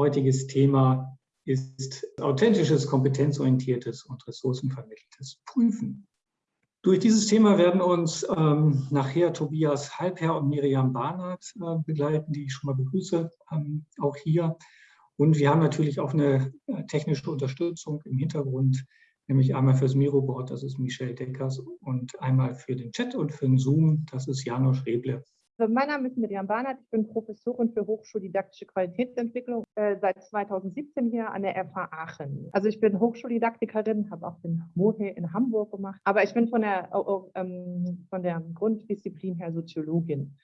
heutiges Thema ist authentisches, kompetenzorientiertes und ressourcenvermitteltes Prüfen. Durch dieses Thema werden uns ähm, nachher Tobias Halbherr und Miriam Barnard äh, begleiten, die ich schon mal begrüße, ähm, auch hier. Und wir haben natürlich auch eine äh, technische Unterstützung im Hintergrund, nämlich einmal fürs Miroboard, das ist Michelle Deckers, und einmal für den Chat und für den Zoom, das ist Janusz Reble. Also mein Name ist Miriam Barnert, ich bin Professorin für Hochschuldidaktische Qualitätsentwicklung äh, seit 2017 hier an der FH Aachen. Also ich bin Hochschuldidaktikerin, habe auch den MOHE in Hamburg gemacht, aber ich bin von der, oh, ähm, von der Grunddisziplin her Soziologin.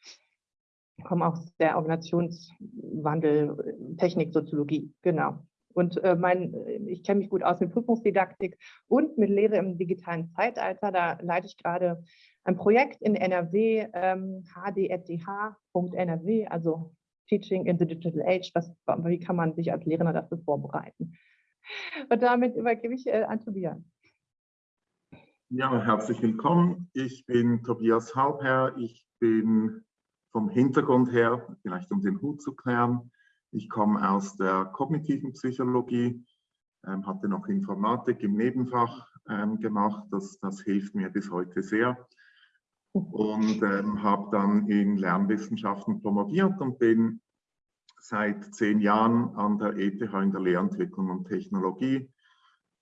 Ich komme aus der Organisationswandel, Techniksoziologie, genau. Und äh, mein, ich kenne mich gut aus mit Prüfungsdidaktik und mit Lehre im digitalen Zeitalter. Da leite ich gerade ein Projekt in NRW, ähm, hdfdh.nrw, also Teaching in the Digital Age. Was, wie kann man sich als Lehrer dafür vorbereiten? Und damit übergebe ich äh, an Tobias. Ja, herzlich willkommen. Ich bin Tobias Halbherr. Ich bin vom Hintergrund her, vielleicht um den Hut zu klären, ich komme aus der kognitiven Psychologie, ähm, hatte noch Informatik im Nebenfach ähm, gemacht. Das, das hilft mir bis heute sehr und ähm, habe dann in Lernwissenschaften promoviert und bin seit zehn Jahren an der ETH in der Lehrentwicklung und Technologie,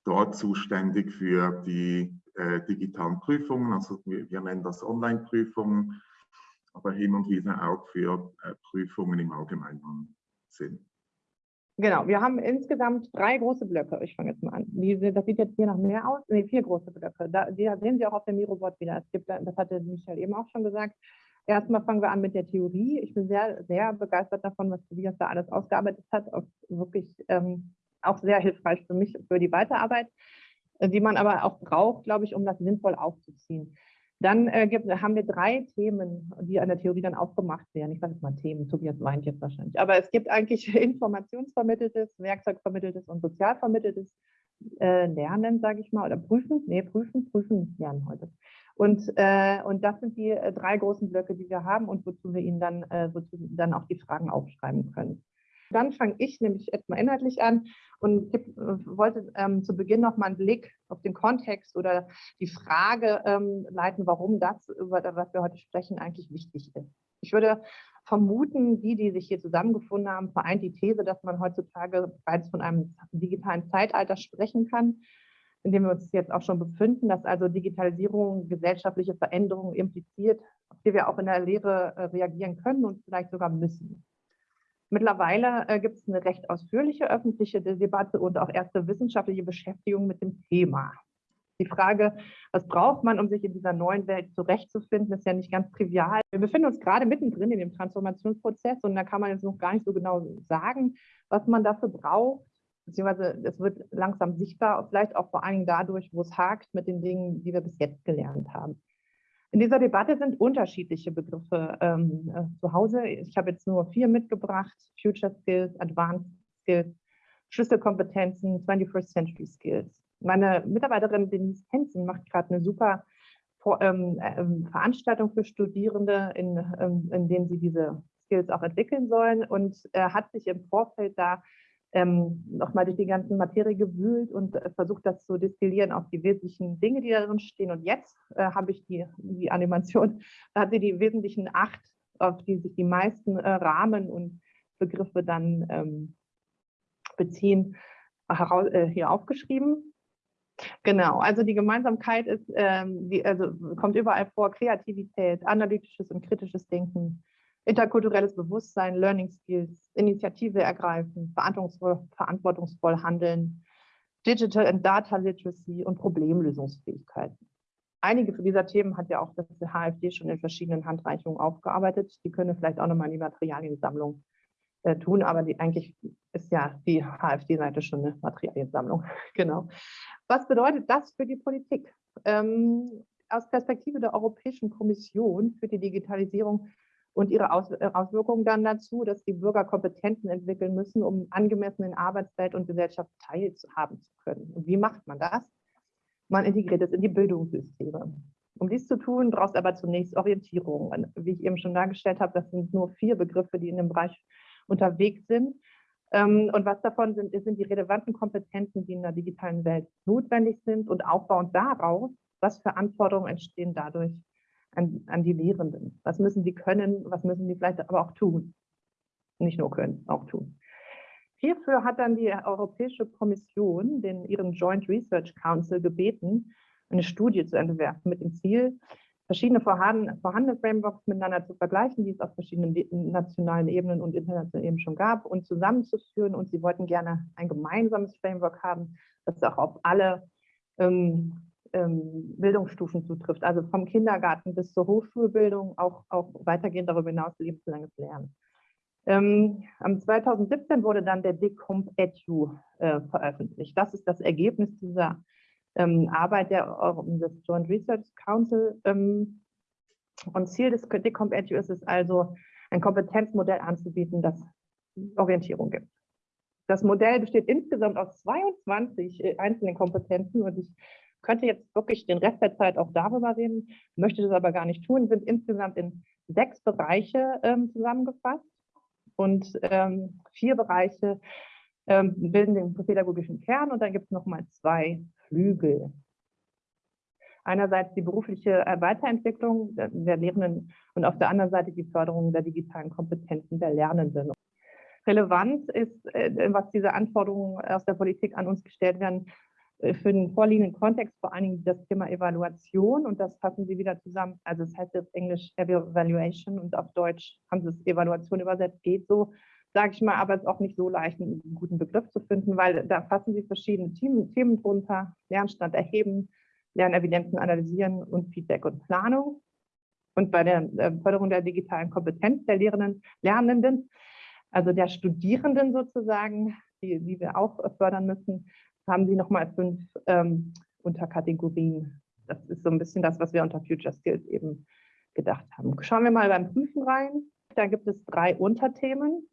dort zuständig für die äh, digitalen Prüfungen, also wir, wir nennen das Online-Prüfungen, aber hin und wieder auch für äh, Prüfungen im allgemeinen Sinn. Genau, wir haben insgesamt drei große Blöcke. Ich fange jetzt mal an. Die, das sieht jetzt hier noch mehr aus. Nee, vier große Blöcke. Da, die sehen Sie auch auf dem Miroboard wieder. Es gibt, das hatte Michael eben auch schon gesagt. Erstmal fangen wir an mit der Theorie. Ich bin sehr, sehr begeistert davon, was Tobias da alles ausgearbeitet hat. Auch wirklich ähm, auch sehr hilfreich für mich, für die Weiterarbeit, die man aber auch braucht, glaube ich, um das sinnvoll aufzuziehen. Dann äh, gibt, haben wir drei Themen, die an der Theorie dann aufgemacht werden. Ich sage jetzt mal Themen, Tobias weint jetzt wahrscheinlich. Aber es gibt eigentlich informationsvermitteltes, werkzeugvermitteltes und sozialvermitteltes äh, Lernen, sage ich mal, oder prüfen, nee, prüfen, prüfen, lernen heute. Und, äh, und das sind die äh, drei großen Blöcke, die wir haben und wozu wir Ihnen dann, äh, wozu dann auch die Fragen aufschreiben können. Dann fange ich nämlich erstmal inhaltlich an und gib, wollte ähm, zu Beginn noch mal einen Blick auf den Kontext oder die Frage ähm, leiten, warum das, über was wir heute sprechen, eigentlich wichtig ist. Ich würde vermuten, die, die sich hier zusammengefunden haben, vereint die These, dass man heutzutage bereits von einem digitalen Zeitalter sprechen kann, in dem wir uns jetzt auch schon befinden, dass also Digitalisierung gesellschaftliche Veränderungen impliziert, auf die wir auch in der Lehre äh, reagieren können und vielleicht sogar müssen. Mittlerweile äh, gibt es eine recht ausführliche öffentliche Debatte und auch erste wissenschaftliche Beschäftigung mit dem Thema. Die Frage, was braucht man, um sich in dieser neuen Welt zurechtzufinden, ist ja nicht ganz trivial. Wir befinden uns gerade mittendrin in dem Transformationsprozess und da kann man jetzt noch gar nicht so genau sagen, was man dafür braucht. Beziehungsweise es wird langsam sichtbar, vielleicht auch vor allem dadurch, wo es hakt mit den Dingen, die wir bis jetzt gelernt haben. In dieser Debatte sind unterschiedliche Begriffe ähm, äh, zu Hause. Ich habe jetzt nur vier mitgebracht. Future Skills, Advanced Skills, Schlüsselkompetenzen, 21st Century Skills. Meine Mitarbeiterin Denise Hensen macht gerade eine super ähm, ähm, Veranstaltung für Studierende, in, ähm, in denen sie diese Skills auch entwickeln sollen und äh, hat sich im Vorfeld da ähm, nochmal durch die ganzen Materie gewühlt und äh, versucht, das zu destillieren auf die wesentlichen Dinge, die darin stehen. Und jetzt äh, habe ich die, die Animation, da hat sie die wesentlichen acht, auf die sich die meisten äh, Rahmen und Begriffe dann ähm, beziehen, heraus, äh, hier aufgeschrieben. Genau, also die Gemeinsamkeit ist, ähm, die, also kommt überall vor, Kreativität, analytisches und kritisches Denken, interkulturelles Bewusstsein, Learning Skills, Initiative ergreifen, verantwortungsvoll, verantwortungsvoll handeln, Digital and Data Literacy und Problemlösungsfähigkeiten. Einige dieser Themen hat ja auch das HFD schon in verschiedenen Handreichungen aufgearbeitet. Die können vielleicht auch nochmal in die Materialiensammlung äh, tun, aber die, eigentlich ist ja die HFD-Seite schon eine Materialiensammlung. genau. Was bedeutet das für die Politik? Ähm, aus Perspektive der Europäischen Kommission für die Digitalisierung und ihre äh, Auswirkungen dann dazu, dass die Bürger Kompetenzen entwickeln müssen, um angemessen in Arbeitswelt und Gesellschaft teilhaben zu können. Und wie macht man das? Man integriert es in die Bildungssysteme. Um dies zu tun, braucht es aber zunächst Orientierung. Wie ich eben schon dargestellt habe, das sind nur vier Begriffe, die in dem Bereich unterwegs sind. Ähm, und was davon sind, sind die relevanten Kompetenzen, die in der digitalen Welt notwendig sind und aufbauend darauf, was für Anforderungen entstehen dadurch an, an die Lehrenden. Was müssen sie können, was müssen sie vielleicht aber auch tun. Nicht nur können, auch tun. Hierfür hat dann die Europäische Kommission den, ihren Joint Research Council gebeten, eine Studie zu entwerfen mit dem Ziel, verschiedene vorhandene, vorhandene Frameworks miteinander zu vergleichen, die es auf verschiedenen nationalen Ebenen und internationalen Ebenen schon gab und zusammenzuführen. Und sie wollten gerne ein gemeinsames Framework haben, das auch auf alle ähm, ähm, Bildungsstufen zutrifft, also vom Kindergarten bis zur Hochschulbildung, auch, auch weitergehend darüber hinaus lebenslanges Lernen. Ähm, am 2017 wurde dann der DICOMP EDU äh, veröffentlicht. Das ist das Ergebnis dieser ähm, Arbeit der, des Joint Research Council. Ähm, und Ziel des DICOMP EDU ist es also, ein Kompetenzmodell anzubieten, das Orientierung gibt. Das Modell besteht insgesamt aus 22 äh, einzelnen Kompetenzen und ich könnte jetzt wirklich den Rest der Zeit auch darüber reden, möchte das aber gar nicht tun, sind insgesamt in sechs Bereiche ähm, zusammengefasst und ähm, vier Bereiche ähm, bilden den pädagogischen Kern und dann gibt es nochmal zwei Flügel. Einerseits die berufliche äh, Weiterentwicklung der Lehrenden und auf der anderen Seite die Förderung der digitalen Kompetenzen der Lernenden. Relevant ist, äh, was diese Anforderungen aus der Politik an uns gestellt werden, für den vorliegenden Kontext vor allen Dingen das Thema Evaluation und das fassen Sie wieder zusammen. Also das heißt jetzt Englisch Evaluation und auf Deutsch haben Sie es Evaluation übersetzt, geht so sage ich mal, aber es ist auch nicht so leicht, einen guten Begriff zu finden, weil da fassen Sie verschiedene Themen, Themen drunter, Lernstand erheben, Lernevidenzen analysieren und Feedback und Planung. Und bei der äh, Förderung der digitalen Kompetenz der Lehrenden, Lernenden, also der Studierenden sozusagen, die, die wir auch fördern müssen, haben Sie nochmal fünf ähm, Unterkategorien. Das ist so ein bisschen das, was wir unter Future Skills eben gedacht haben. Schauen wir mal beim Prüfen rein. Da gibt es drei Unterthemen.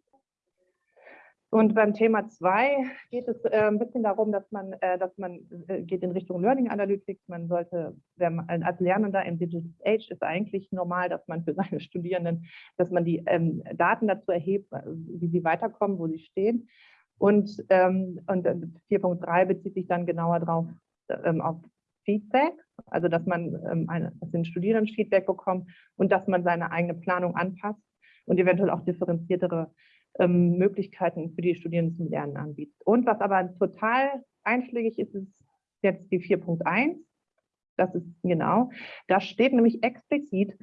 Und beim Thema 2 geht es äh, ein bisschen darum, dass man, äh, dass man äh, geht in Richtung Learning Analytics. Man sollte, man, als Lernender im Digital Age ist eigentlich normal, dass man für seine Studierenden, dass man die ähm, Daten dazu erhebt, äh, wie sie weiterkommen, wo sie stehen. Und, ähm, und 4.3 bezieht sich dann genauer drauf ähm, auf Feedback, also dass man ähm, eine, dass den Studierenden Feedback bekommt und dass man seine eigene Planung anpasst und eventuell auch differenziertere ähm, Möglichkeiten für die Studierenden zum Lernen anbietet. Und was aber total einschlägig ist, ist jetzt die 4.1. Das ist genau, da steht nämlich explizit,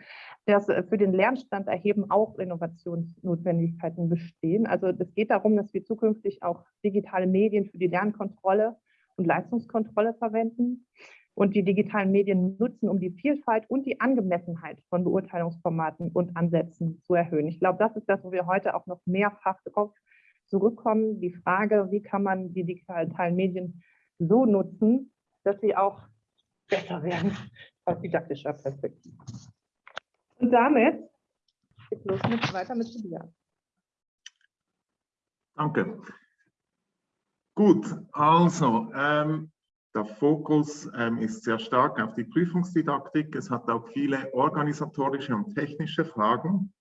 dass äh, für den Lernstand erheben auch Innovationsnotwendigkeiten bestehen. Also es geht darum, dass wir zukünftig auch digitale Medien für die Lernkontrolle und Leistungskontrolle verwenden und die digitalen Medien nutzen, um die Vielfalt und die Angemessenheit von Beurteilungsformaten und Ansätzen zu erhöhen. Ich glaube, das ist das, wo wir heute auch noch mehrfach darauf zurückkommen. Die Frage, wie kann man die digitalen Medien so nutzen, dass sie auch besser werden aus didaktischer Perspektive. Und damit geht los mit, weiter mit Tobias. Danke. Gut, also ähm, der Fokus ähm, ist sehr stark auf die Prüfungsdidaktik. Es hat auch viele organisatorische und technische Fragen.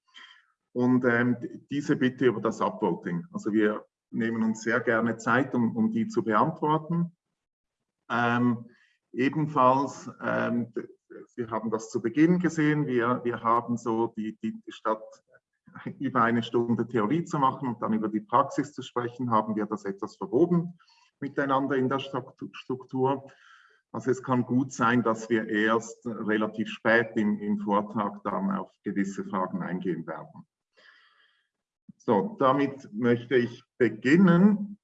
Und ähm, diese bitte über das Upvoting. Also wir nehmen uns sehr gerne Zeit, um, um die zu beantworten. Ähm, ebenfalls, ähm, Sie haben das zu Beginn gesehen, wir, wir haben so die, die statt über eine Stunde Theorie zu machen und dann über die Praxis zu sprechen, haben wir das etwas verwoben miteinander in der Struktur. Also es kann gut sein, dass wir erst relativ spät im, im Vortrag dann auf gewisse Fragen eingehen werden. So, damit möchte ich beginnen.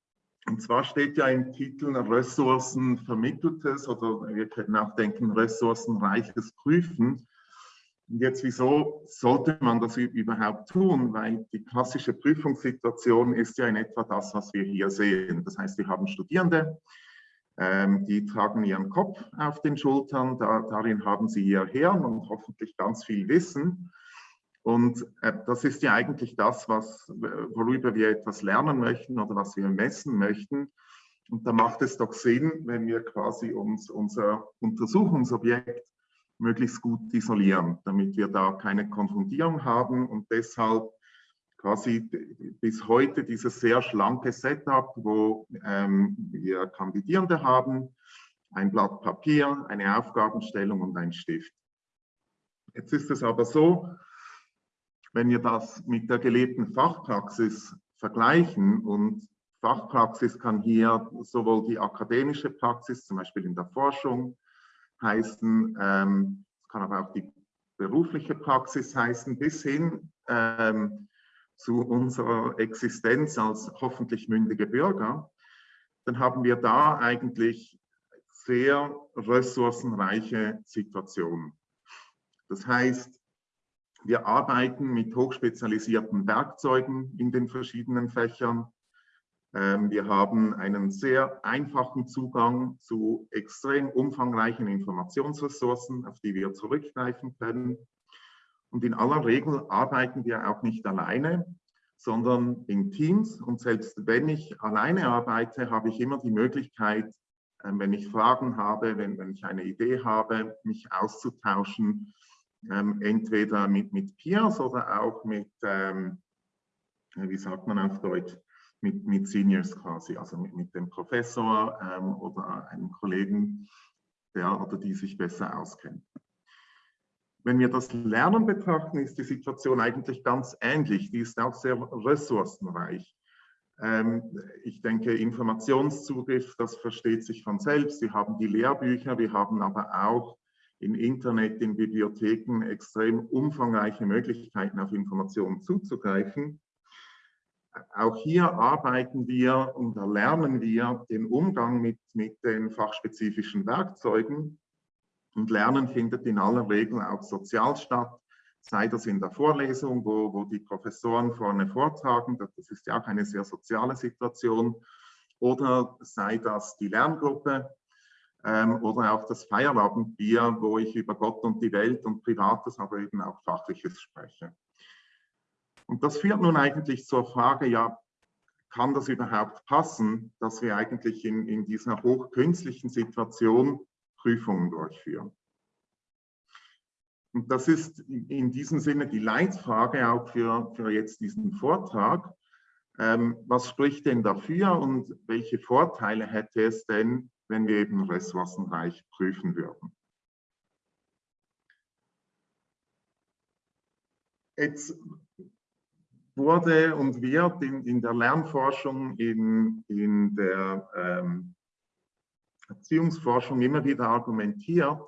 Und zwar steht ja im Titel Ressourcen vermitteltes oder wir können auch denken ressourcenreiches Prüfen. Und jetzt, wieso sollte man das überhaupt tun? Weil die klassische Prüfungssituation ist ja in etwa das, was wir hier sehen. Das heißt, wir haben Studierende, ähm, die tragen ihren Kopf auf den Schultern, da, darin haben sie ihr Hirn und hoffentlich ganz viel Wissen. Und äh, das ist ja eigentlich das, was, worüber wir etwas lernen möchten oder was wir messen möchten. Und da macht es doch Sinn, wenn wir quasi uns unser Untersuchungsobjekt möglichst gut isolieren, damit wir da keine Konfundierung haben und deshalb quasi bis heute dieses sehr schlanke Setup, wo ähm, wir Kandidierende haben, ein Blatt Papier, eine Aufgabenstellung und ein Stift. Jetzt ist es aber so, wenn wir das mit der gelebten Fachpraxis vergleichen und Fachpraxis kann hier sowohl die akademische Praxis, zum Beispiel in der Forschung, heißen, ähm, kann aber auch die berufliche Praxis heißen, bis hin ähm, zu unserer Existenz als hoffentlich mündige Bürger, dann haben wir da eigentlich sehr ressourcenreiche Situationen. Das heißt, wir arbeiten mit hochspezialisierten Werkzeugen in den verschiedenen Fächern. Ähm, wir haben einen sehr einfachen Zugang zu extrem umfangreichen Informationsressourcen, auf die wir zurückgreifen können. Und in aller Regel arbeiten wir auch nicht alleine, sondern in Teams. Und selbst wenn ich alleine arbeite, habe ich immer die Möglichkeit, ähm, wenn ich Fragen habe, wenn, wenn ich eine Idee habe, mich auszutauschen, ähm, entweder mit, mit Peers oder auch mit, ähm, wie sagt man auf Deutsch, mit, mit Seniors quasi, also mit, mit dem Professor ähm, oder einem Kollegen, der oder die sich besser auskennt. Wenn wir das Lernen betrachten, ist die Situation eigentlich ganz ähnlich. Die ist auch sehr ressourcenreich. Ähm, ich denke, Informationszugriff, das versteht sich von selbst. Wir haben die Lehrbücher, wir haben aber auch im Internet, in Bibliotheken extrem umfangreiche Möglichkeiten, auf Informationen zuzugreifen. Auch hier arbeiten wir und erlernen wir den Umgang mit, mit den fachspezifischen Werkzeugen. Und Lernen findet in aller Regel auch sozial statt, sei das in der Vorlesung, wo, wo die Professoren vorne vortragen, das ist ja auch eine sehr soziale Situation, oder sei das die Lerngruppe, ähm, oder auch das Feierabendbier, wo ich über Gott und die Welt und Privates, aber eben auch Fachliches spreche. Und das führt nun eigentlich zur Frage, ja, kann das überhaupt passen, dass wir eigentlich in, in dieser hochkünstlichen Situation Prüfungen durchführen? Und das ist in diesem Sinne die Leitfrage auch für, für jetzt diesen Vortrag. Ähm, was spricht denn dafür und welche Vorteile hätte es denn, wenn wir eben ressourcenreich prüfen würden. Jetzt wurde und wird in, in der Lernforschung, in, in der ähm, Erziehungsforschung immer wieder argumentiert,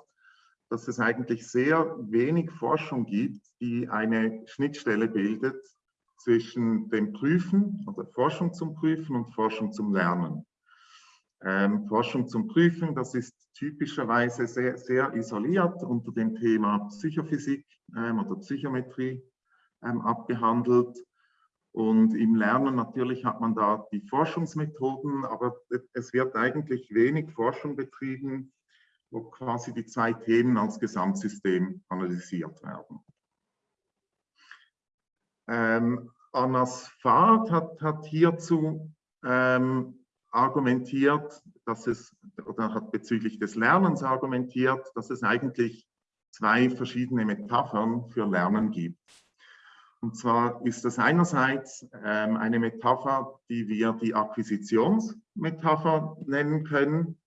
dass es eigentlich sehr wenig Forschung gibt, die eine Schnittstelle bildet zwischen dem Prüfen oder Forschung zum Prüfen und Forschung zum Lernen. Ähm, Forschung zum Prüfen, das ist typischerweise sehr, sehr isoliert unter dem Thema Psychophysik ähm, oder Psychometrie ähm, abgehandelt. Und im Lernen natürlich hat man da die Forschungsmethoden, aber es wird eigentlich wenig Forschung betrieben, wo quasi die zwei Themen als Gesamtsystem analysiert werden. Ähm, Annas Fahrt hat, hat hierzu ähm, argumentiert, dass es, oder hat bezüglich des Lernens argumentiert, dass es eigentlich zwei verschiedene Metaphern für Lernen gibt. Und zwar ist das einerseits ähm, eine Metapher, die wir die Akquisitionsmetapher nennen können.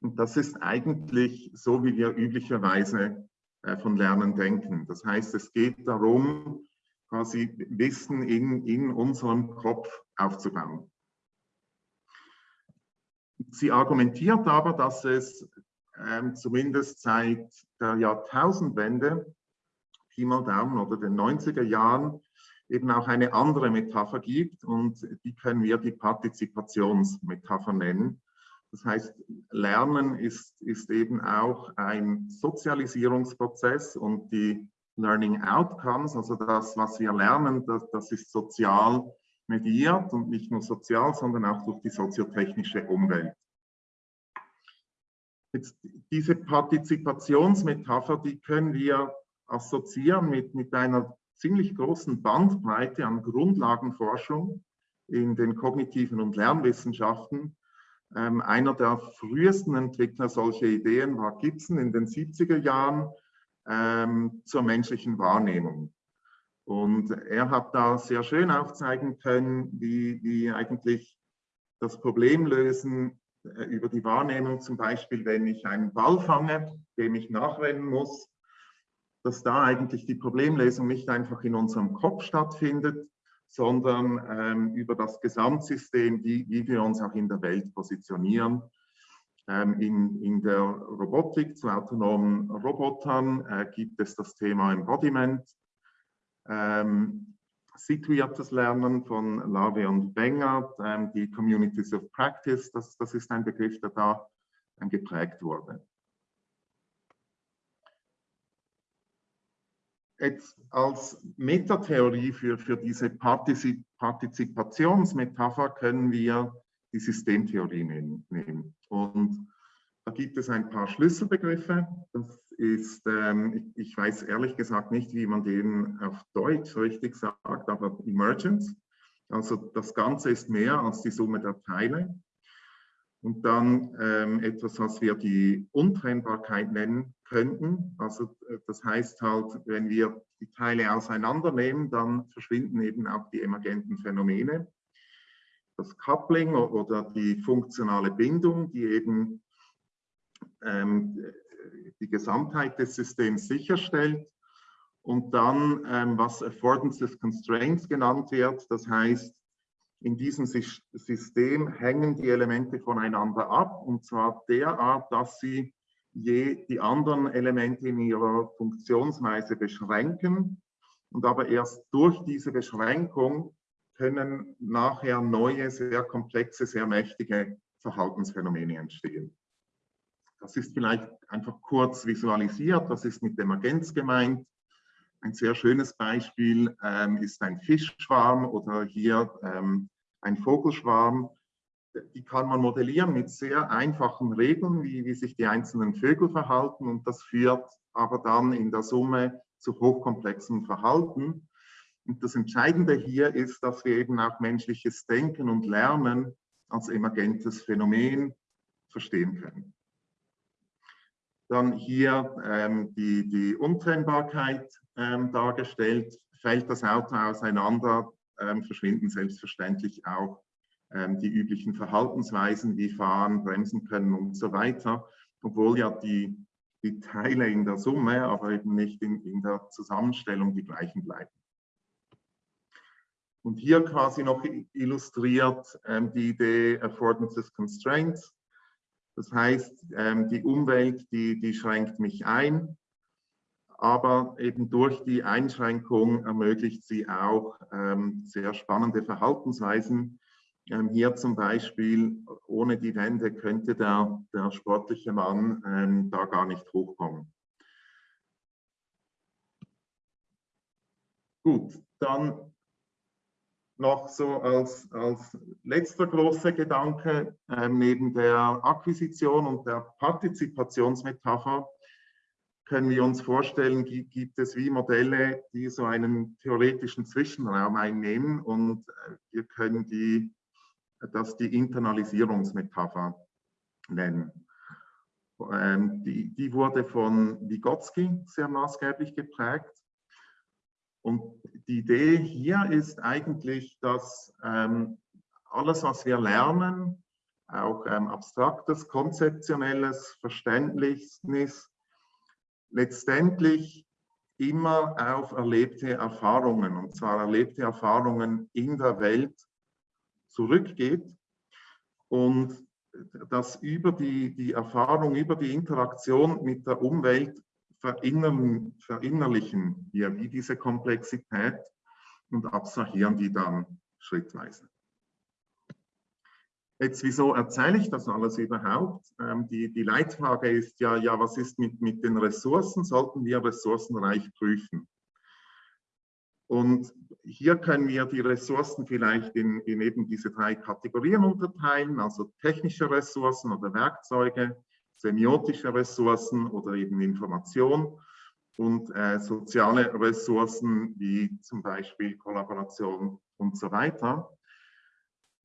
Und das ist eigentlich so, wie wir üblicherweise äh, von Lernen denken. Das heißt, es geht darum, quasi Wissen in, in unserem Kopf aufzubauen. Sie argumentiert aber, dass es ähm, zumindest seit der Jahrtausendwende, Pi mal Daumen oder den 90er Jahren, eben auch eine andere Metapher gibt und die können wir die Partizipationsmetapher nennen. Das heißt, Lernen ist, ist eben auch ein Sozialisierungsprozess und die Learning Outcomes, also das, was wir lernen, das, das ist sozial mediiert und nicht nur sozial, sondern auch durch die soziotechnische Umwelt. Jetzt diese Partizipationsmetapher, die können wir assoziieren mit, mit einer ziemlich großen Bandbreite an Grundlagenforschung in den kognitiven und Lernwissenschaften. Ähm, einer der frühesten Entwickler solcher Ideen war Gibson in den 70er Jahren ähm, zur menschlichen Wahrnehmung. Und er hat da sehr schön aufzeigen können, wie, wie eigentlich das Problemlösen äh, über die Wahrnehmung, zum Beispiel, wenn ich einen Ball fange, dem ich nachrennen muss, dass da eigentlich die Problemlösung nicht einfach in unserem Kopf stattfindet, sondern ähm, über das Gesamtsystem, wie, wie wir uns auch in der Welt positionieren. Ähm, in, in der Robotik zu autonomen Robotern äh, gibt es das Thema Embodiment, ähm, situiertes Lernen von Lave und Wenger, ähm, die Communities of Practice, das, das ist ein Begriff, der da ähm, geprägt wurde. Jetzt als Metatheorie für, für diese Partizip Partizipationsmetapher können wir die Systemtheorie nehmen. Und da gibt es ein paar Schlüsselbegriffe. Das ist, ähm, ich weiß ehrlich gesagt nicht, wie man den auf Deutsch richtig sagt, aber Emergence. Also das Ganze ist mehr als die Summe der Teile. Und dann ähm, etwas, was wir die Untrennbarkeit nennen könnten. Also äh, das heißt halt, wenn wir die Teile auseinandernehmen, dann verschwinden eben auch die emergenten Phänomene. Das Coupling oder die funktionale Bindung, die eben die Gesamtheit des Systems sicherstellt. Und dann, ähm, was Affordances Constraints genannt wird, das heißt, in diesem System hängen die Elemente voneinander ab, und zwar derart, dass sie je die anderen Elemente in ihrer Funktionsweise beschränken. Und aber erst durch diese Beschränkung können nachher neue, sehr komplexe, sehr mächtige Verhaltensphänomene entstehen. Das ist vielleicht einfach kurz visualisiert. Das ist mit Emergenz gemeint. Ein sehr schönes Beispiel ähm, ist ein Fischschwarm oder hier ähm, ein Vogelschwarm. Die kann man modellieren mit sehr einfachen Regeln, wie, wie sich die einzelnen Vögel verhalten. Und das führt aber dann in der Summe zu hochkomplexem Verhalten. Und das Entscheidende hier ist, dass wir eben auch menschliches Denken und Lernen als emergentes Phänomen verstehen können. Dann hier ähm, die, die Untrennbarkeit ähm, dargestellt. Fällt das Auto auseinander, ähm, verschwinden selbstverständlich auch ähm, die üblichen Verhaltensweisen wie fahren, bremsen können und so weiter. Obwohl ja die, die Teile in der Summe, aber eben nicht in, in der Zusammenstellung die gleichen bleiben. Und hier quasi noch illustriert ähm, die Idee Affordances Constraints. Das heißt, ähm, die Umwelt, die, die schränkt mich ein, aber eben durch die Einschränkung ermöglicht sie auch ähm, sehr spannende Verhaltensweisen. Ähm, hier zum Beispiel, ohne die Wände könnte der, der sportliche Mann da gar nicht hochkommen. Gut, dann noch so als, als letzter großer Gedanke, äh, neben der Akquisition und der Partizipationsmetapher, können wir uns vorstellen, gibt es wie Modelle, die so einen theoretischen Zwischenraum einnehmen und äh, wir können die, das die Internalisierungsmetapher nennen. Ähm, die, die wurde von Vygotsky sehr maßgeblich geprägt und die Idee hier ist eigentlich, dass ähm, alles, was wir lernen, auch ähm, abstraktes, konzeptionelles Verständnis, letztendlich immer auf erlebte Erfahrungen, und zwar erlebte Erfahrungen in der Welt zurückgeht und dass über die, die Erfahrung, über die Interaktion mit der Umwelt verinnerlichen wir wie diese Komplexität und abstrahieren die dann schrittweise. Jetzt, wieso erzähle ich das alles überhaupt? Ähm, die, die Leitfrage ist ja, ja, was ist mit, mit den Ressourcen? Sollten wir ressourcenreich prüfen? Und hier können wir die Ressourcen vielleicht in, in eben diese drei Kategorien unterteilen, also technische Ressourcen oder Werkzeuge, semiotische Ressourcen oder eben Information und äh, soziale Ressourcen wie zum Beispiel Kollaboration und so weiter.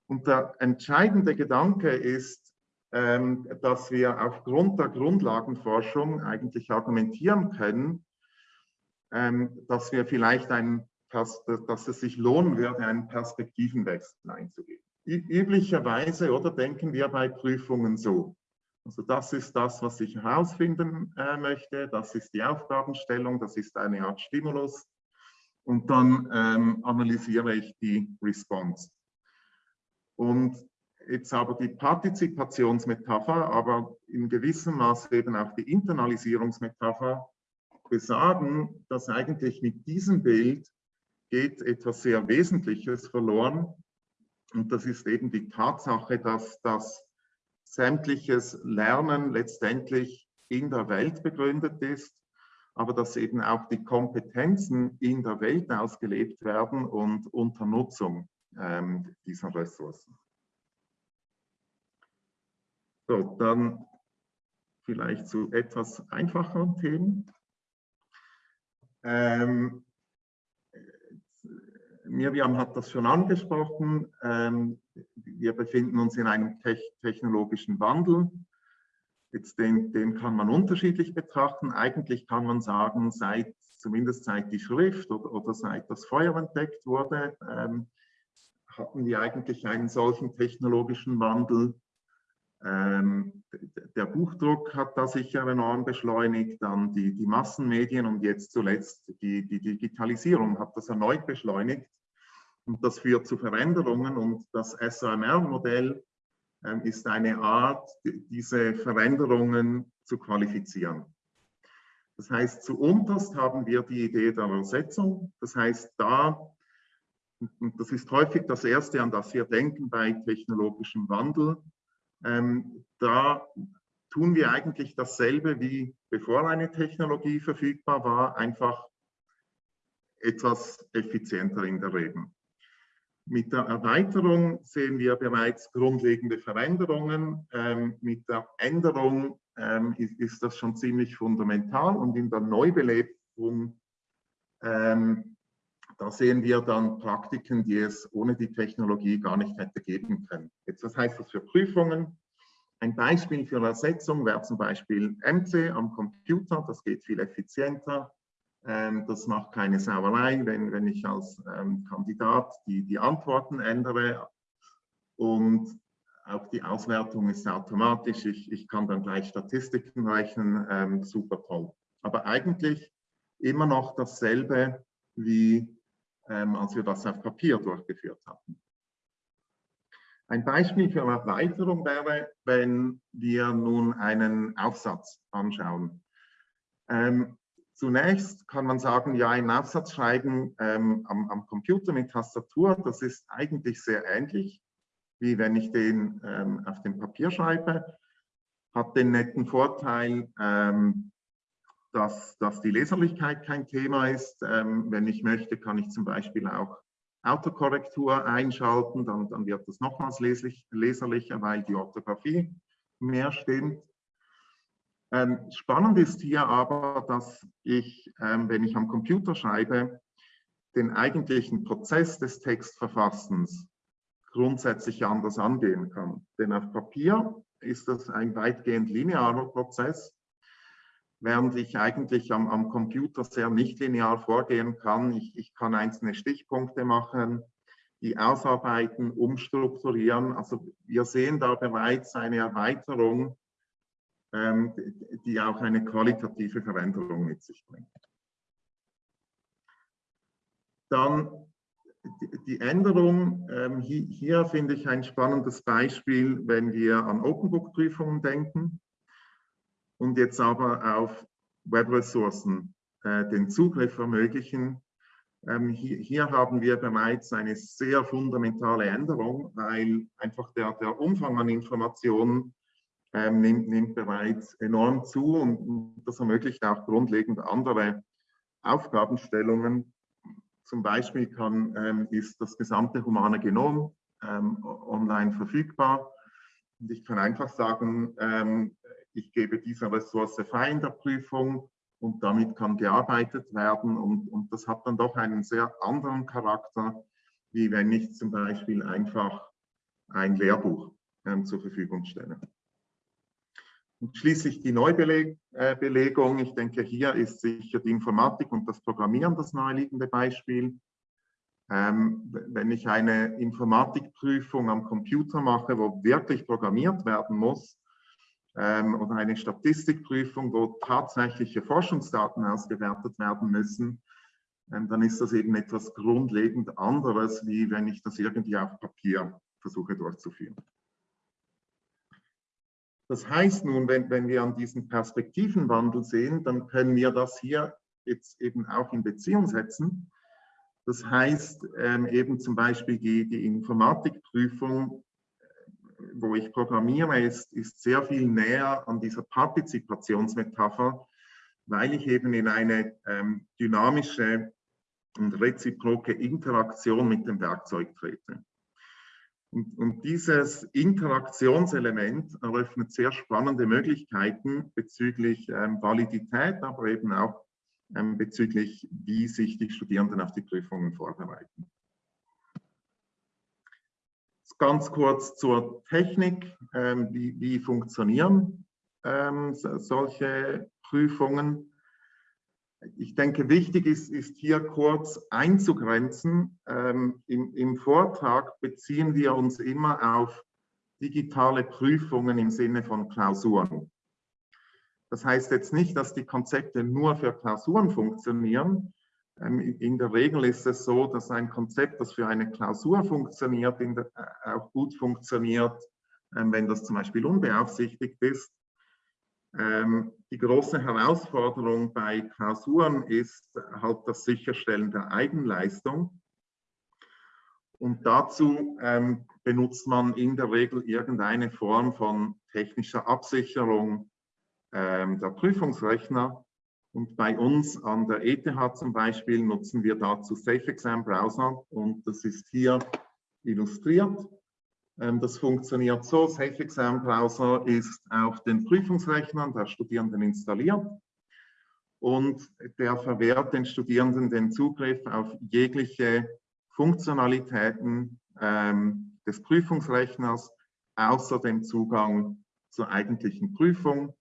Und der entscheidende Gedanke ist, ähm, dass wir aufgrund der Grundlagenforschung eigentlich argumentieren können, ähm, dass wir vielleicht ein dass es sich lohnen würde, einen Perspektivenwechsel einzugehen. Üblicherweise oder denken wir bei Prüfungen so. Also das ist das, was ich herausfinden äh, möchte, das ist die Aufgabenstellung, das ist eine Art Stimulus und dann ähm, analysiere ich die Response. Und jetzt aber die Partizipationsmetapher, aber in gewissem Maße eben auch die Internalisierungsmetapher besagen, dass eigentlich mit diesem Bild geht etwas sehr Wesentliches verloren. Und das ist eben die Tatsache, dass das sämtliches Lernen letztendlich in der Welt begründet ist, aber dass eben auch die Kompetenzen in der Welt ausgelebt werden und unter Nutzung ähm, dieser Ressourcen. So, dann vielleicht zu etwas einfacheren Themen. Ähm, Miriam hat das schon angesprochen. Ähm, wir befinden uns in einem technologischen Wandel. Jetzt den, den kann man unterschiedlich betrachten. Eigentlich kann man sagen, seit, zumindest seit die Schrift oder, oder seit das Feuer entdeckt wurde, ähm, hatten wir eigentlich einen solchen technologischen Wandel. Ähm, der Buchdruck hat da sicher enorm beschleunigt, dann die, die Massenmedien und jetzt zuletzt die, die Digitalisierung hat das erneut beschleunigt. Und das führt zu Veränderungen und das SAMR-Modell ähm, ist eine Art, diese Veränderungen zu qualifizieren. Das heißt, zu unterst haben wir die Idee der Übersetzung. Das heißt, da, und das ist häufig das Erste, an das wir denken bei technologischem Wandel, ähm, da tun wir eigentlich dasselbe wie bevor eine Technologie verfügbar war, einfach etwas effizienter in der Regel. Mit der Erweiterung sehen wir bereits grundlegende Veränderungen. Ähm, mit der Änderung ähm, ist, ist, das schon ziemlich fundamental und in der Neubelebung, ähm, da sehen wir dann Praktiken, die es ohne die Technologie gar nicht hätte geben können. Jetzt, was heißt das für Prüfungen? Ein Beispiel für Ersetzung wäre zum Beispiel MC am Computer, das geht viel effizienter. Ähm, das macht keine Sauerei, wenn, wenn ich als ähm, Kandidat die, die Antworten ändere. Und auch die Auswertung ist automatisch. Ich, ich kann dann gleich Statistiken rechnen, ähm, super toll. Aber eigentlich immer noch dasselbe, wie ähm, als wir das auf Papier durchgeführt hatten. Ein Beispiel für Erweiterung wäre, wenn wir nun einen Aufsatz anschauen. Ähm, Zunächst kann man sagen, ja, einen Aufsatz schreiben ähm, am, am, Computer mit Tastatur, das ist eigentlich sehr ähnlich, wie wenn ich den ähm, auf dem Papier schreibe. Hat den netten Vorteil, ähm, dass, dass die Leserlichkeit kein Thema ist. Ähm, wenn ich möchte, kann ich zum Beispiel auch Autokorrektur einschalten, dann, dann wird das nochmals leslich, leserlicher, weil die Orthographie mehr stimmt. Ähm, spannend ist hier aber, dass ich, ähm, wenn ich am Computer schreibe, den eigentlichen Prozess des Textverfassens grundsätzlich anders angehen kann. Denn auf Papier ist das ein weitgehend linearer Prozess, während ich eigentlich am, am Computer sehr nicht linear vorgehen kann. Ich, ich kann einzelne Stichpunkte machen, die ausarbeiten, umstrukturieren. Also wir sehen da bereits eine Erweiterung ähm, die auch eine qualitative Veränderung mit sich bringt. Dann die Änderung, ähm, hier, finde ich ein spannendes Beispiel, wenn wir an Open-Book-Prüfungen denken und jetzt aber auf Web-Ressourcen äh, den Zugriff ermöglichen. Ähm, hier, haben wir bereits eine sehr fundamentale Änderung, weil einfach der, der Umfang an Informationen ähm, nimmt, nimmt bereits enorm zu und das ermöglicht auch grundlegend andere Aufgabenstellungen. Zum Beispiel kann, ähm, ist das gesamte humane Genom ähm, online verfügbar. Und ich kann einfach sagen, ähm, ich gebe diese Ressource frei in der Prüfung und damit kann gearbeitet werden. Und, und das hat dann doch einen sehr anderen Charakter, wie wenn ich zum Beispiel einfach ein Lehrbuch ähm, zur Verfügung stelle. Und schließlich die Neubelegung. Ich denke, hier ist sicher die Informatik und das Programmieren das naheliegende Beispiel. Ähm, wenn ich eine Informatikprüfung am Computer mache, wo wirklich programmiert werden muss, oder eine Statistikprüfung, wo tatsächliche Forschungsdaten ausgewertet werden müssen, ähm, dann ist das eben etwas grundlegend anderes, wie wenn ich das irgendwie auf Papier versuche durchzuführen. Das heißt nun, wenn, wenn wir an diesen Perspektivenwandel sehen, dann können wir das hier jetzt eben auch in Beziehung setzen das heißt ähm, eben zum Beispiel die, die Informatikprüfung, wo ich programmiere, ist, ist sehr viel näher an dieser Partizipationsmetapher, weil ich eben in eine ähm, dynamische und reziproke Interaktion mit dem Werkzeug trete. Und, und, dieses Interaktionselement eröffnet sehr spannende Möglichkeiten bezüglich ähm, Validität, aber eben auch ähm, bezüglich, wie sich die Studierenden auf die Prüfungen vorbereiten. Ganz kurz zur Technik, ähm, wie, wie funktionieren ähm, solche Prüfungen. Ich denke, wichtig ist, ist hier kurz einzugrenzen. Ähm, im, Im Vortrag beziehen wir uns immer auf digitale Prüfungen im Sinne von Klausuren. Das heißt jetzt nicht, dass die Konzepte nur für Klausuren funktionieren. Ähm, in der Regel ist es so, dass ein Konzept, das für eine Klausur funktioniert, der, äh, auch gut funktioniert, ähm, wenn das zum Beispiel unbeaufsichtigt ist. Ähm, die große Herausforderung bei Klausuren ist halt das Sicherstellen der Eigenleistung. Und dazu benutzt man in der Regel irgendeine Form von technischer Absicherung, der Prüfungsrechner. Und bei uns an der ETH zum Beispiel nutzen wir dazu Safe Exam Browser und das ist hier illustriert. Ähm, das funktioniert so, Safe Exam Browser ist auf den Prüfungsrechnern der Studierenden installiert und der verwehrt den Studierenden den Zugriff auf jegliche Funktionalitäten ähm, des Prüfungsrechners, außer dem Zugang zur eigentlichen Prüfung.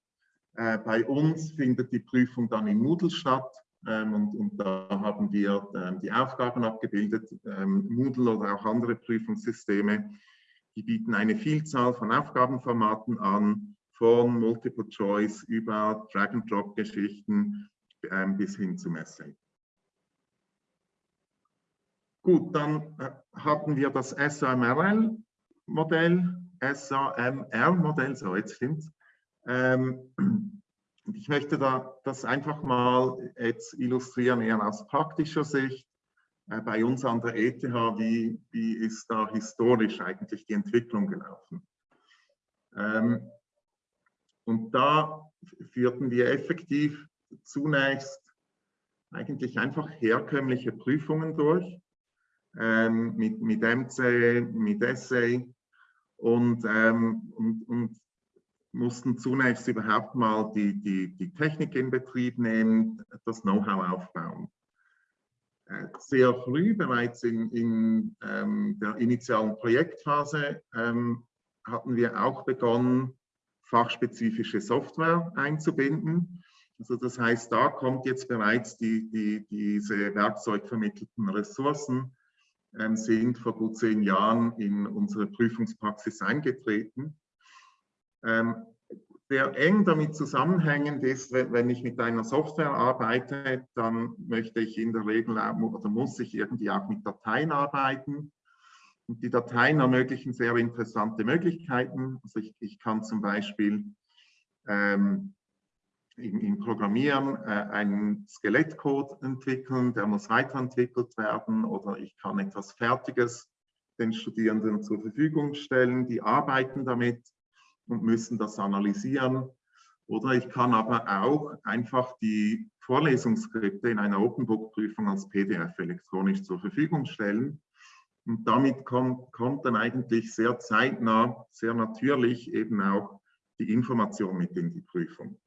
Äh, bei uns findet die Prüfung dann in Moodle statt ähm, und, und, da haben wir ähm, die Aufgaben abgebildet. Ähm, Moodle oder auch andere Prüfungssysteme, die bieten eine Vielzahl von Aufgabenformaten an, von Multiple Choice über Drag-and-Drop-Geschichten ähm, bis hin zum Essay. Gut, dann äh, hatten wir das SAMRL-Modell, SAMR-Modell, so jetzt stimmt's. Ähm, ich möchte da das einfach mal jetzt illustrieren, eher aus praktischer Sicht. Äh, bei uns an der ETH, wie, wie ist da historisch eigentlich die Entwicklung gelaufen? Ähm, und da führten wir effektiv zunächst eigentlich einfach herkömmliche Prüfungen durch, ähm, mit, mit MC, mit Essay und, ähm, und, und mussten zunächst überhaupt mal die, die, die Technik in Betrieb nehmen, das Know-how aufbauen. Äh, sehr früh, bereits in, in ähm, der initialen Projektphase, ähm, hatten wir auch begonnen, fachspezifische Software einzubinden. Also das heißt, da kommt jetzt bereits die, die, diese werkzeugvermittelten Ressourcen, ähm, sind vor gut zehn Jahren in unsere Prüfungspraxis eingetreten. Ähm, sehr eng damit zusammenhängend ist, wenn ich mit einer Software arbeite, dann möchte ich in der Regel oder muss ich irgendwie auch mit Dateien arbeiten. Und die Dateien ermöglichen sehr interessante Möglichkeiten. Also ich, ich kann zum Beispiel ähm, im, im, Programmieren äh, einen Skelettcode entwickeln, der muss weiterentwickelt werden oder ich kann etwas Fertiges den Studierenden zur Verfügung stellen, die arbeiten damit und müssen das analysieren. Oder ich kann aber auch einfach die Vorlesungsskripte in einer Open Book Prüfung als PDF elektronisch zur Verfügung stellen. Und damit kommt, kommt dann eigentlich sehr zeitnah, sehr natürlich eben auch die Information mit in die Prüfung.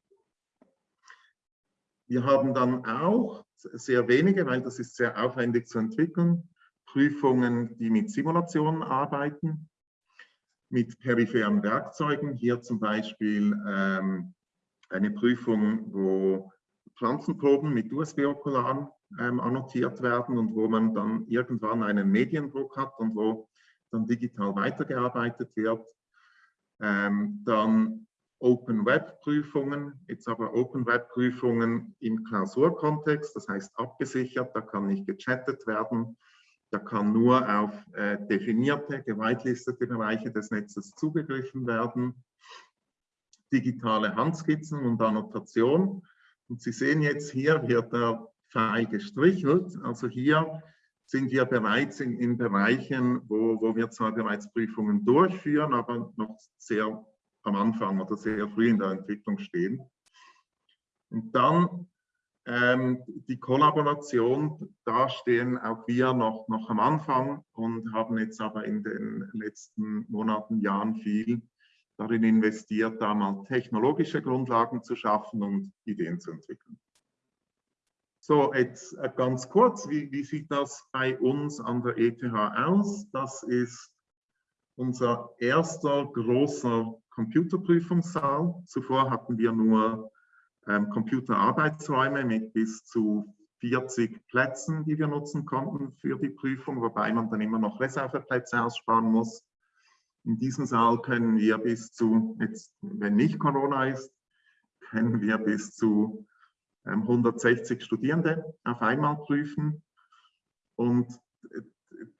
Wir haben dann auch sehr wenige, weil das ist sehr aufwendig zu entwickeln, Prüfungen, die mit Simulationen arbeiten mit peripheren Werkzeugen. Hier zum Beispiel ähm, eine Prüfung, wo Pflanzenproben mit USB-Okularen ähm, annotiert werden und wo man dann irgendwann einen Mediendruck hat und wo dann digital weitergearbeitet wird. Ähm, dann Open Web Prüfungen, jetzt aber Open Web Prüfungen im Klausurkontext, das heißt abgesichert, da kann nicht gechattet werden, da kann nur auf äh, definierte, geweitlistete Bereiche des Netzes zugegriffen werden. Digitale Handskizzen und Annotation. Und Sie sehen jetzt hier wird der Pfeil gestrichelt. Also hier sind wir bereits in, in Bereichen, wo, wo wir zwar bereits Prüfungen durchführen, aber noch sehr am Anfang oder sehr früh in der Entwicklung stehen. Und dann ähm, die Kollaboration, da stehen auch wir noch, noch am Anfang und haben jetzt aber in den letzten Monaten, Jahren viel darin investiert, da mal technologische Grundlagen zu schaffen und Ideen zu entwickeln. So, jetzt äh, ganz kurz, wie, wie sieht das bei uns an der ETH aus? Das ist unser erster großer Computerprüfungssaal. Zuvor hatten wir nur ähm, Computerarbeitsräume mit bis zu 40 Plätzen, die wir nutzen konnten für die Prüfung, wobei man dann immer noch Reserveplätze aussparen muss. In diesem Saal können wir bis zu, jetzt, wenn nicht Corona ist, können wir bis zu ähm, 160 Studierende auf einmal prüfen. Und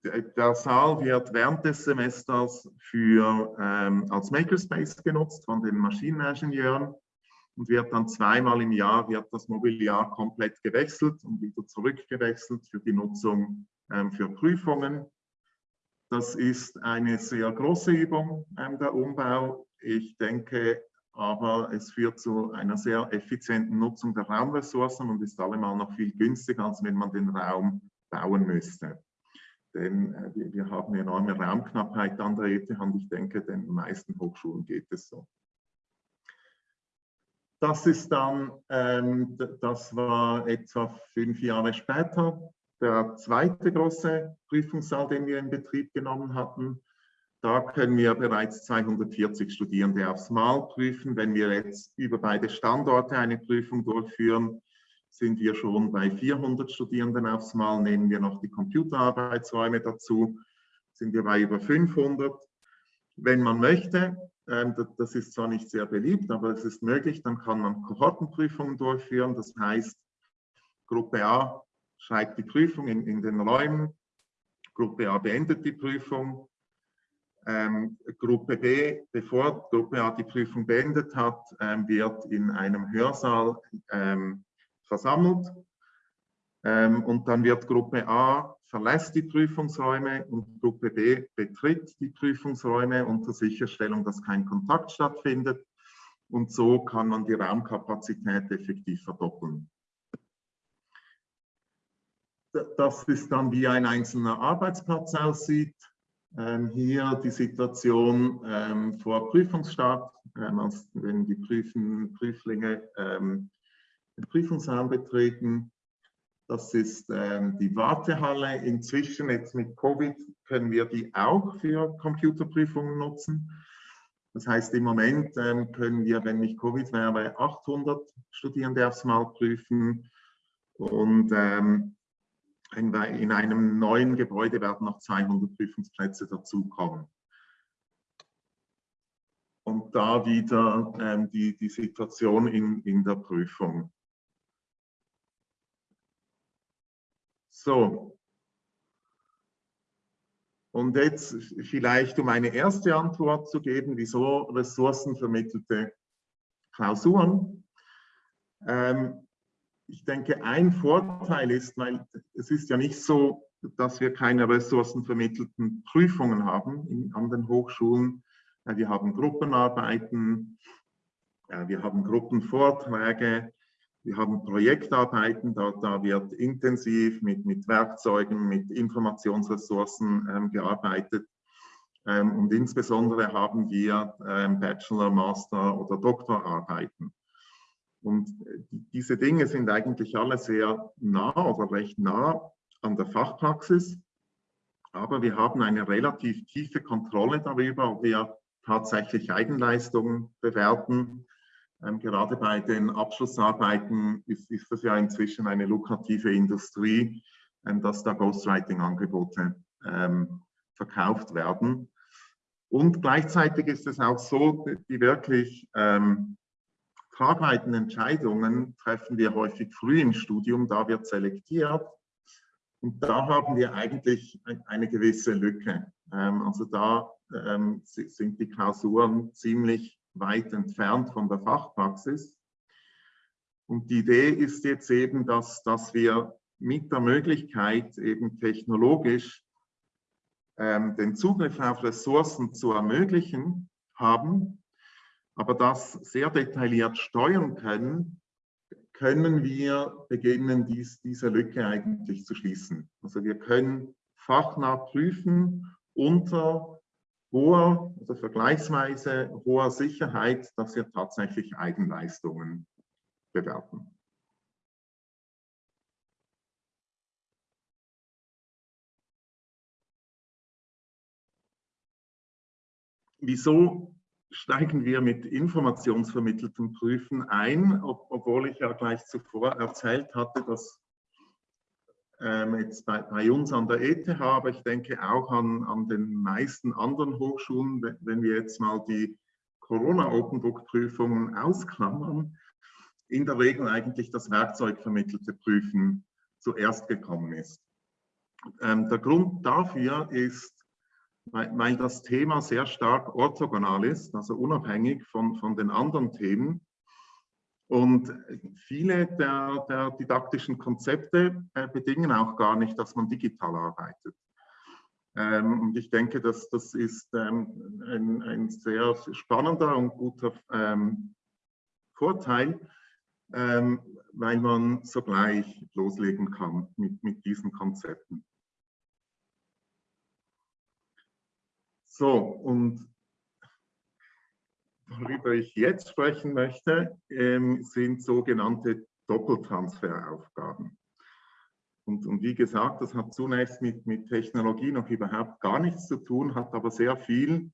der Saal wird während des Semesters für, ähm, als Makerspace genutzt von den Maschineningenieuren und wird dann zweimal im Jahr wird das Mobiliar komplett gewechselt und wieder zurückgewechselt für die Nutzung ähm, für Prüfungen. Das ist eine sehr große Übung, ähm, der Umbau. Ich denke aber, es führt zu einer sehr effizienten Nutzung der Raumressourcen und ist allemal noch viel günstiger, als wenn man den Raum bauen müsste denn äh, wir, haben enorme Raumknappheit an der ETH und ich denke, den meisten Hochschulen geht es so. Das ist dann, ähm, das war etwa fünf Jahre später, der zweite große Prüfungssaal, den wir in Betrieb genommen hatten. Da können wir bereits 240 Studierende aufs Mal prüfen. Wenn wir jetzt über beide Standorte eine Prüfung durchführen, sind wir schon bei 400 Studierenden aufs Mal. Nehmen wir noch die Computerarbeitsräume dazu, sind wir bei über 500. Wenn man möchte, das ist zwar nicht sehr beliebt, aber es ist möglich, dann kann man Kohortenprüfungen durchführen. Das heißt, Gruppe A schreibt die Prüfung in, in den Räumen, Gruppe A beendet die Prüfung, ähm, Gruppe B, bevor Gruppe A die Prüfung beendet hat, ähm, wird in einem Hörsaal ähm, versammelt. Ähm, und dann wird Gruppe A verlässt die Prüfungsräume und Gruppe B betritt die Prüfungsräume unter Sicherstellung, dass kein Kontakt stattfindet. Und so kann man die Raumkapazität effektiv verdoppeln. Das ist dann, wie ein einzelner Arbeitsplatz aussieht. Ähm, hier die Situation ähm, vor Prüfungsstart, ähm, als wenn die Prüfen, Prüflinge ähm, den Prüfungsraum betreten. Das ist ähm, die Wartehalle. Inzwischen jetzt mit Covid können wir die auch für Computerprüfungen nutzen. Das heißt, im Moment ähm, können wir, wenn nicht Covid wäre, 800 Studierende aufs Mal prüfen. Und ähm, in, in einem neuen Gebäude werden noch 200 Prüfungsplätze dazukommen. Und da wieder ähm, die, die Situation in, in der Prüfung. So. Und jetzt vielleicht, um eine erste Antwort zu geben, wieso ressourcenvermittelte Klausuren. Ähm, ich denke, ein Vorteil ist, weil es ist ja nicht so, dass wir keine ressourcenvermittelten Prüfungen haben in, an den Hochschulen. Wir haben Gruppenarbeiten, wir haben Gruppenvorträge, wir haben Projektarbeiten, da, da wird intensiv mit, mit Werkzeugen, mit Informationsressourcen ähm, gearbeitet. Ähm, und insbesondere haben wir ähm, Bachelor, Master oder Doktorarbeiten. Und äh, diese Dinge sind eigentlich alle sehr nah oder recht nah an der Fachpraxis. Aber wir haben eine relativ tiefe Kontrolle darüber, ob wir tatsächlich Eigenleistungen bewerten Ähm, gerade bei den Abschlussarbeiten ist, ist das ja inzwischen eine lukrative Industrie, ähm, dass da Ghostwriting-Angebote ähm, verkauft werden. Und gleichzeitig ist es auch so, die wirklich ähm, tragweiten Entscheidungen treffen wir häufig früh im Studium, da wird selektiert. Und da haben wir eigentlich eine gewisse Lücke. Ähm, also da ähm, sind die Klausuren ziemlich weit entfernt von der Fachpraxis. Und die Idee ist jetzt eben, dass, dass wir mit der Möglichkeit eben technologisch ähm, den Zugriff auf Ressourcen zu ermöglichen haben, aber das sehr detailliert steuern können, können wir beginnen, dies, diese Lücke eigentlich zu schließen. Also wir können fachnah prüfen unter hoher, also vergleichsweise hoher Sicherheit, dass wir tatsächlich Eigenleistungen bewerten. Wieso steigen wir mit informationsvermitteltem Prüfen ein, ob, obwohl ich ja gleich zuvor erzählt hatte, dass ähm, jetzt bei, bei, uns an der ETH, aber ich denke auch an, an den meisten anderen Hochschulen, wenn wir jetzt mal die Corona-Open Book-Prüfungen ausklammern, in der Regel eigentlich das werkzeugvermittelte Prüfen zuerst gekommen ist. Ähm, der Grund dafür ist, weil, weil das Thema sehr stark orthogonal ist, also unabhängig von, von den anderen Themen. Und viele der, der didaktischen Konzepte äh, bedingen auch gar nicht, dass man digital arbeitet. Ähm, und ich denke, dass das ist ähm, ein, ein, sehr spannender und guter ähm, Vorteil, ähm, weil man sogleich loslegen kann mit, mit diesen Konzepten. So, und worüber ich jetzt sprechen möchte, ähm, sind sogenannte Doppeltransferaufgaben. Und, und, wie gesagt, das hat zunächst mit, mit Technologie noch überhaupt gar nichts zu tun, hat aber sehr viel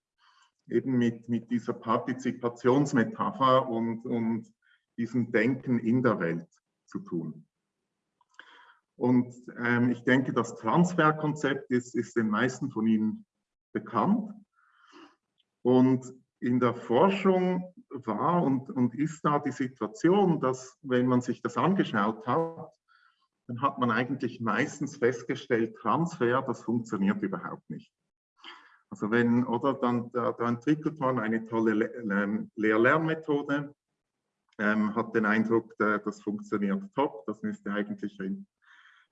eben mit, mit dieser Partizipationsmetapher und, und diesem Denken in der Welt zu tun. Und ähm, ich denke, das Transferkonzept ist, ist den meisten von Ihnen bekannt. Und in der Forschung war und, und ist da die Situation, dass wenn man sich das angeschaut hat, dann hat man eigentlich meistens festgestellt, Transfer, das funktioniert überhaupt nicht. Also wenn, oder dann da, da entwickelt man eine tolle Lehr-Lernmethode, ähm, hat den Eindruck, das funktioniert top, das müsste eigentlich ein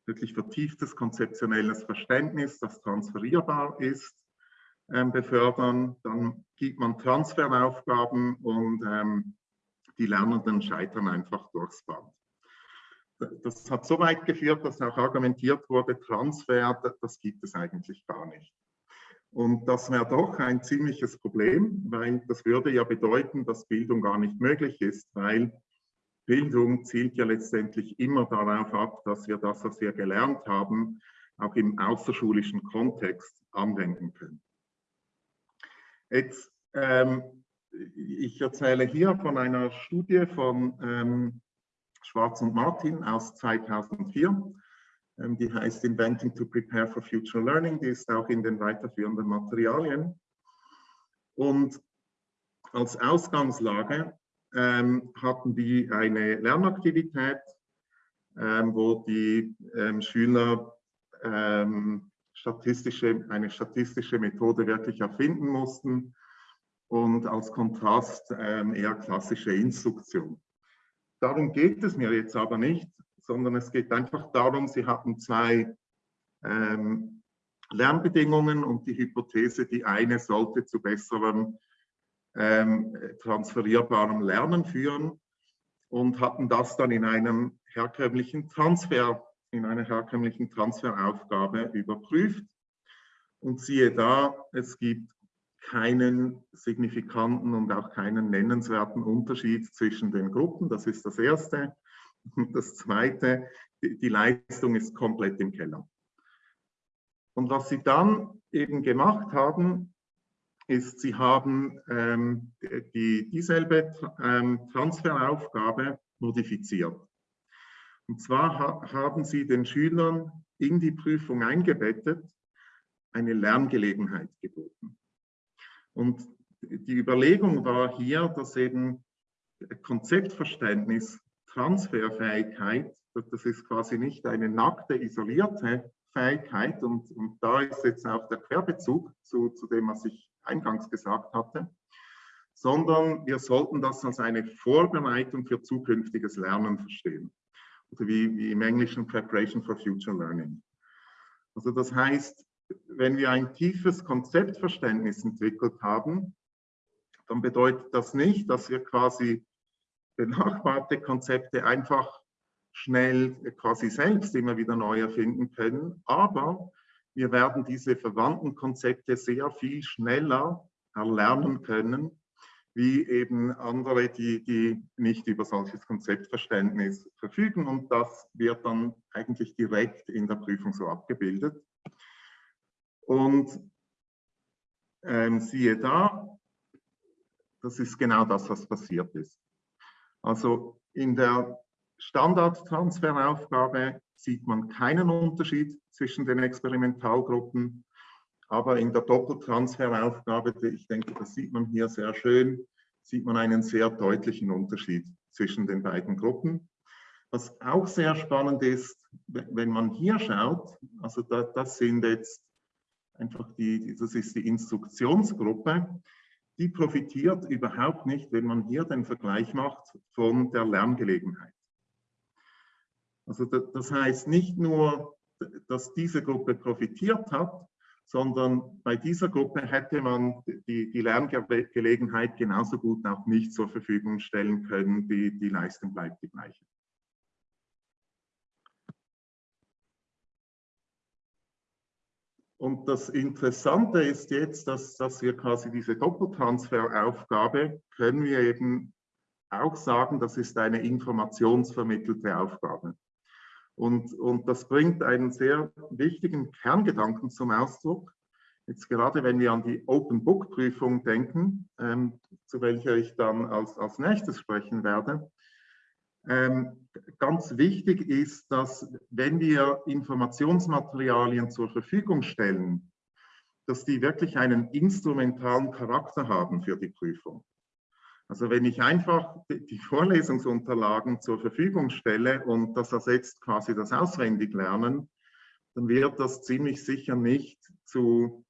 wirklich vertieftes konzeptionelles Verständnis, das transferierbar ist, ähm, befördern. Dann gibt man Transferaufgaben und ähm, die Lernenden scheitern einfach durchs Band. Das hat so weit geführt, dass auch argumentiert wurde, Transfer, das gibt es eigentlich gar nicht. Und das wäre doch ein ziemliches Problem, weil das würde ja bedeuten, dass Bildung gar nicht möglich ist, weil Bildung zielt ja letztendlich immer darauf ab, dass wir das, was wir gelernt haben, auch im außerschulischen Kontext anwenden können. Jetzt, ähm, ich erzähle hier von einer Studie von ähm, Schwarz und Martin aus 2004. Ähm, die heißt Inventing to Prepare for Future Learning. Die ist auch in den weiterführenden Materialien. Und als Ausgangslage ähm, hatten die eine Lernaktivität, ähm, wo die ähm, Schüler statistische, eine statistische Methode wirklich erfinden mussten und als Kontrast ähm, eher klassische Instruktion. Darum geht es mir jetzt aber nicht, sondern es geht einfach darum, Sie hatten zwei ähm, Lernbedingungen und die Hypothese, die eine sollte zu besserem ähm, transferierbarem Lernen führen und hatten das dann in einem herkömmlichen Transfer in einer herkömmlichen Transferaufgabe überprüft. Und siehe da, es gibt keinen signifikanten und auch keinen nennenswerten Unterschied zwischen den Gruppen. Das ist das Erste. Und das Zweite, die, Leistung ist komplett im Keller. Und was sie dann eben gemacht haben, ist, Sie haben ähm, die, dieselbe ähm, Transferaufgabe modifiziert. Und zwar ha haben Sie den Schülern in die Prüfung eingebettet eine Lerngelegenheit geboten. Und die Überlegung war hier, dass eben Konzeptverständnis, Transferfähigkeit, das ist quasi nicht eine nackte, isolierte Fähigkeit und, und da ist jetzt auch der Querbezug zu, zu dem, was ich eingangs gesagt hatte, sondern wir sollten das als eine Vorbereitung für zukünftiges Lernen verstehen. Oder wie, wie im Englischen Preparation for Future Learning. Also das heißt, wenn wir ein tiefes Konzeptverständnis entwickelt haben, dann bedeutet das nicht, dass wir quasi benachbarte Konzepte einfach schnell quasi selbst immer wieder neu erfinden können, aber wir werden diese verwandten Konzepte sehr viel schneller erlernen können, wie eben andere, die, die nicht über solches Konzeptverständnis verfügen. Und das wird dann eigentlich direkt in der Prüfung so abgebildet. Und ähm, siehe da, das ist genau das, was passiert ist. Also in der Standardtransferaufgabe sieht man keinen Unterschied zwischen den Experimentalgruppen, aber in der Doppeltransferaufgabe, ich denke, das sieht man hier sehr schön, sieht man einen sehr deutlichen Unterschied zwischen den beiden Gruppen. Was auch sehr spannend ist, wenn man hier schaut, also da, das sind jetzt einfach die, das ist die Instruktionsgruppe, die profitiert überhaupt nicht, wenn man hier den Vergleich macht von der Lerngelegenheit. Also das heißt nicht nur, dass diese Gruppe profitiert hat, sondern bei dieser Gruppe hätte man die, die Lerngelegenheit genauso gut auch nicht zur Verfügung stellen können. Die, die Leistung bleibt die gleiche. Und das Interessante ist jetzt, dass, dass wir quasi diese Doppeltransferaufgabe, können wir eben auch sagen, das ist eine informationsvermittelte Aufgabe. Und, und das bringt einen sehr wichtigen Kerngedanken zum Ausdruck. Jetzt gerade wenn wir an die Open Book Prüfung denken, ähm, zu welcher ich dann als, als nächstes sprechen werde, ähm, ganz wichtig ist, dass wenn wir Informationsmaterialien zur Verfügung stellen, dass die wirklich einen instrumentalen Charakter haben für die Prüfung. Also wenn ich einfach die Vorlesungsunterlagen zur Verfügung stelle und das ersetzt quasi das Auswendiglernen, dann wird das ziemlich sicher nicht zu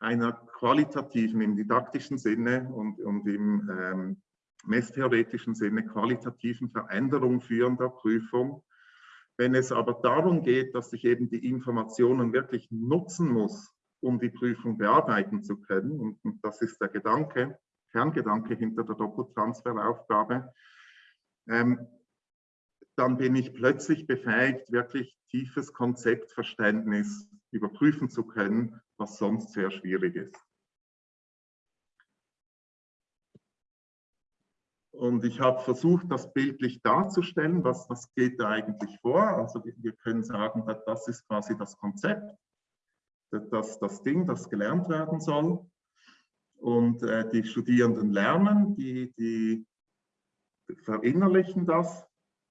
einer qualitativen, im didaktischen Sinne und, und im ähm, messtheoretischen Sinne qualitativen Veränderung führen der Prüfung. Wenn es aber darum geht, dass ich eben die Informationen wirklich nutzen muss, um die Prüfung bearbeiten zu können, und, und das ist der Gedanke, Kerngedanke hinter der Doppeltransferaufgabe, ähm, dann bin ich plötzlich befähigt, wirklich tiefes Konzeptverständnis überprüfen zu können, was sonst sehr schwierig ist. Und ich habe versucht, das bildlich darzustellen, was, was geht da eigentlich vor. Also wir können sagen, das ist quasi das Konzept, das, das Ding, das gelernt werden soll. Und äh, die Studierenden lernen, die, die verinnerlichen das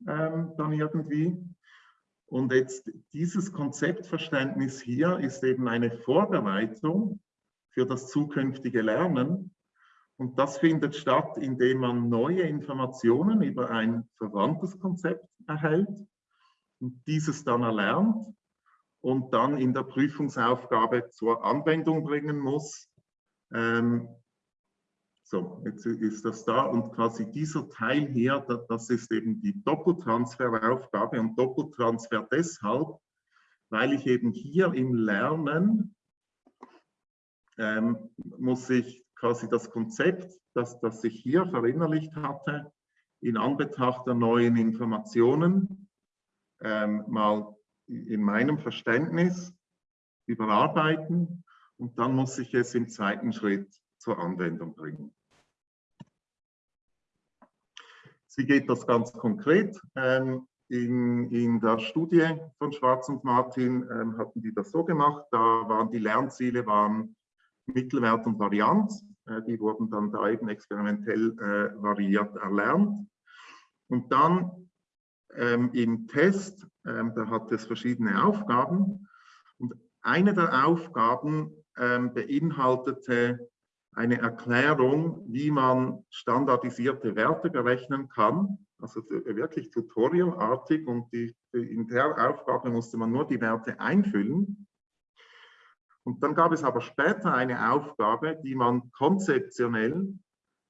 ähm, dann irgendwie. Und jetzt dieses Konzeptverständnis hier ist eben eine Vorbereitung für das zukünftige Lernen. Und das findet statt, indem man neue Informationen über ein verwandtes Konzept erhält und dieses dann erlernt und dann in der Prüfungsaufgabe zur Anwendung bringen muss. Ähm, so, jetzt ist das da und quasi dieser Teil hier, das ist eben die Doppeltransferaufgabe und Doppeltransfer deshalb, weil ich eben hier im Lernen ähm, muss ich quasi das Konzept, das, das ich hier verinnerlicht hatte, in Anbetracht der neuen Informationen ähm, mal in meinem Verständnis überarbeiten und dann muss ich es im zweiten Schritt zur Anwendung bringen. Wie geht das ganz konkret? Ähm, in, in, der Studie von Schwarz und Martin ähm, hatten die das so gemacht, da waren die Lernziele waren Mittelwert und Varianz. Äh, die wurden dann da eben experimentell äh, variiert erlernt. Und dann ähm, im Test, ähm, da hat es verschiedene Aufgaben. Und eine der Aufgaben ähm, beinhaltete eine Erklärung, wie man standardisierte Werte berechnen kann. Also wirklich tutorialartig und die, in der Aufgabe musste man nur die Werte einfüllen. Und dann gab es aber später eine Aufgabe, die man konzeptionell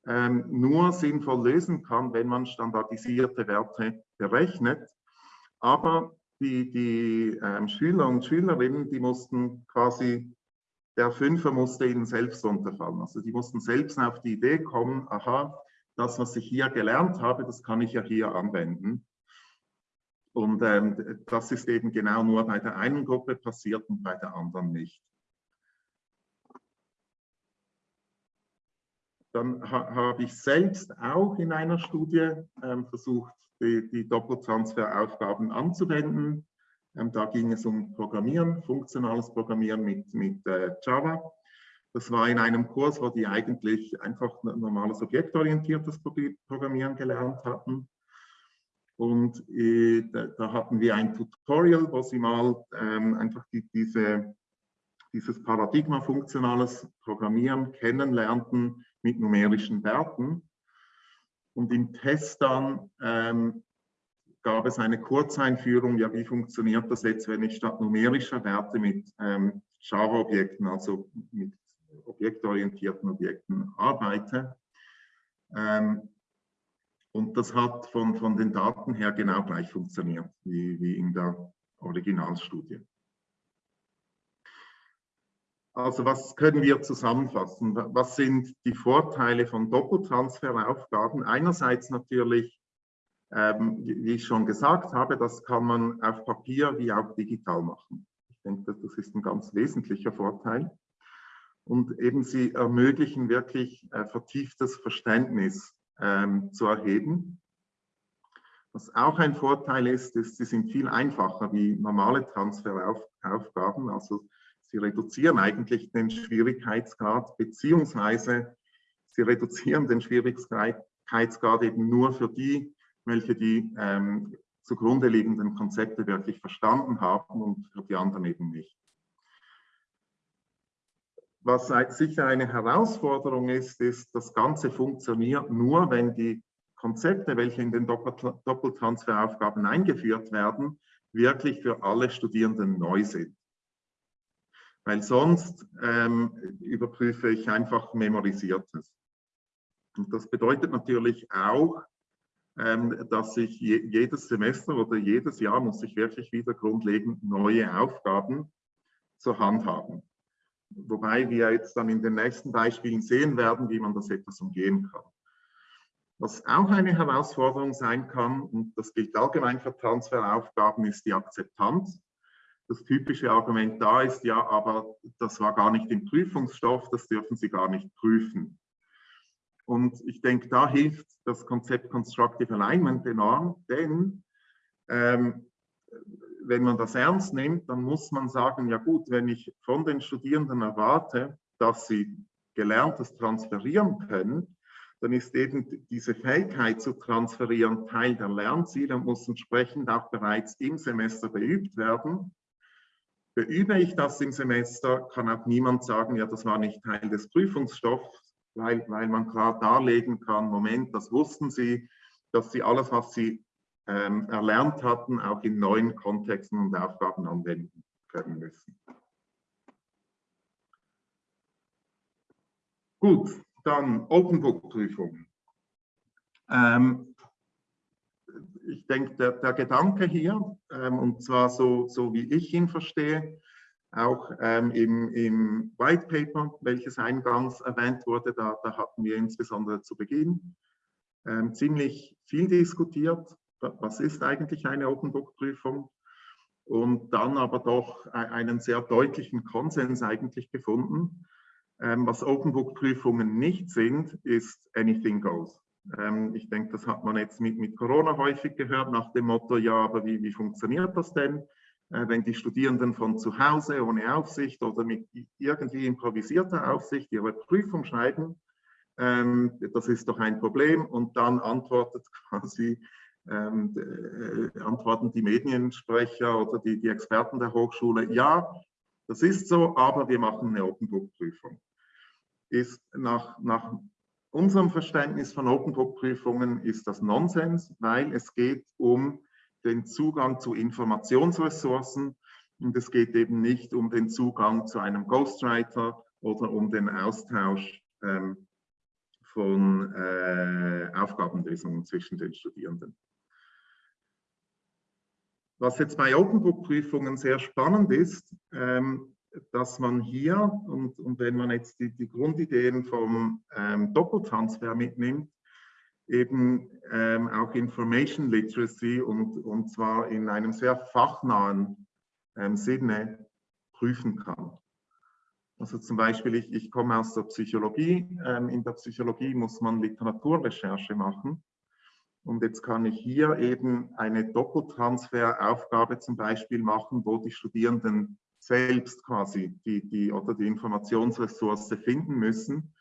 ähm, nur sinnvoll lösen kann, wenn man standardisierte Werte berechnet. Aber die, die ähm, Schüler und Schülerinnen, die mussten quasi, der Fünfer musste ihnen selbst unterfallen. Also die mussten selbst auf die Idee kommen, aha, das, was ich hier gelernt habe, das kann ich ja hier anwenden. Und ähm, das ist eben genau nur bei der einen Gruppe passiert und bei der anderen nicht. Dann ha habe ich selbst auch in einer Studie ähm, versucht, die, die Doppeltransferaufgaben anzuwenden. Ähm, da ging es um Programmieren, funktionales Programmieren mit, mit äh, Java. Das war in einem Kurs, wo die eigentlich einfach normales objektorientiertes Programmieren gelernt hatten. Und äh, da, da, hatten wir ein Tutorial, wo sie mal ähm, einfach die, diese, dieses Paradigma funktionales Programmieren kennenlernten mit numerischen Werten. Und im Test dann ähm, gab es eine Kurzeinführung, ja, wie funktioniert das jetzt, wenn ich statt numerischer Werte mit ähm, Java-Objekten, also mit objektorientierten Objekten arbeite. Ähm, und das hat von, von den Daten her genau gleich funktioniert wie, wie in der Originalstudie. Also was können wir zusammenfassen? Was sind die Vorteile von Doppeltransferaufgaben? Einerseits natürlich, ähm, wie ich schon gesagt habe, das kann man auf Papier wie auch digital machen. Ich denke, das ist ein ganz wesentlicher Vorteil. Und eben sie ermöglichen wirklich äh, vertieftes Verständnis ähm, zu erheben. Was auch ein Vorteil ist, ist, sie sind viel einfacher wie normale Transferaufgaben. Also Sie reduzieren eigentlich den Schwierigkeitsgrad, beziehungsweise Sie reduzieren den Schwierigkeitsgrad eben nur für die, welche die ähm, zugrunde liegenden Konzepte wirklich verstanden haben und für die anderen eben nicht. Was sicher eine Herausforderung ist, ist, das Ganze funktioniert nur, wenn die Konzepte, welche in den Doppeltransferaufgaben eingeführt werden, wirklich für alle Studierenden neu sind weil sonst ähm, überprüfe ich einfach Memorisiertes. Und das bedeutet natürlich auch, dass ich je, jedes Semester oder jedes Jahr muss ich wirklich wieder grundlegend neue Aufgaben zur Hand haben. Wobei wir jetzt dann in den nächsten Beispielen sehen werden, wie man das etwas umgehen kann. Was auch eine Herausforderung sein kann, und das gilt allgemein für Transferaufgaben, ist die Akzeptanz das typische Argument da ist, ja, aber das war gar nicht im Prüfungsstoff, das dürfen Sie gar nicht prüfen. Und ich denke, da hilft das Konzept Constructive Alignment enorm, denn ähm, wenn man das ernst nimmt, dann muss man sagen, ja gut, wenn ich von den Studierenden erwarte, dass sie Gelerntes transferieren können, dann ist eben diese Fähigkeit zu transferieren Teil der Lernziele und muss entsprechend auch bereits im Semester beübt werden. Beübe ich das im Semester, kann auch niemand sagen, ja, das war nicht Teil des Prüfungsstoffs, weil, weil man klar darlegen kann, Moment, das wussten Sie, dass Sie alles, was Sie ähm, erlernt hatten, auch in neuen Kontexten und Aufgaben anwenden können müssen. Gut, dann Open Book Prüfung. Ähm, ich denke, der, der, Gedanke hier, ähm, und zwar so, so wie ich ihn verstehe, auch ähm, im, im White Paper, welches eingangs erwähnt wurde, da, da hatten wir insbesondere zu Beginn ähm, ziemlich viel diskutiert, was ist eigentlich eine Open Book Prüfung und dann aber doch einen sehr deutlichen Konsens eigentlich gefunden. Ähm, was Open Book Prüfungen nicht sind, ist Anything Goes. Ähm, ich denke, das hat man jetzt mit, mit Corona häufig gehört, nach dem Motto, ja, aber wie, wie funktioniert das denn? Äh, wenn die Studierenden von zu Hause ohne Aufsicht oder mit irgendwie improvisierter Aufsicht ihre Prüfung schreiben, ähm, das ist doch ein Problem und dann antwortet quasi, ähm, äh, antworten die Mediensprecher oder die, die Experten der Hochschule, ja, das ist so, aber wir machen eine Open Book Prüfung. Ist nach, nach unserem Verständnis von Open Book Prüfungen ist das Nonsens, weil es geht um den Zugang zu Informationsressourcen und es geht eben nicht um den Zugang zu einem Ghostwriter oder um den Austausch ähm, von äh, Aufgabenlösungen zwischen den Studierenden. Was jetzt bei Open Book Prüfungen sehr spannend ist, ähm, dass man hier, und, und, wenn man jetzt die, die Grundideen vom ähm, Doppeltransfer mitnimmt, eben ähm, auch Information Literacy und, und zwar in einem sehr fachnahen ähm, Sinne prüfen kann. Also zum Beispiel, ich, ich komme aus der Psychologie. Ähm, in der Psychologie muss man Literaturrecherche machen. Und jetzt kann ich hier eben eine Doppeltransferaufgabe zum Beispiel machen, wo die Studierenden selbst quasi die, die, oder die Informationsressource finden müssen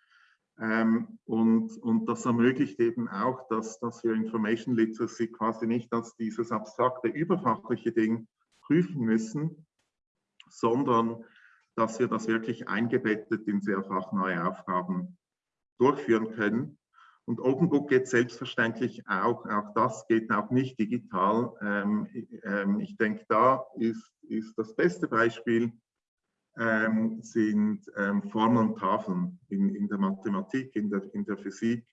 und, und das ermöglicht eben auch, dass, dass wir Information Literacy quasi nicht als dieses abstrakte, überfachliche Ding prüfen müssen, sondern dass wir das wirklich eingebettet in sehr fachneue Aufgaben durchführen können. Und OpenBook geht selbstverständlich auch, auch das geht auch nicht digital. Ähm, ähm, ich denke, da ist, ist das beste Beispiel ähm, sind ähm, Formeln und Tafeln in, in der Mathematik, in der, in der Physik,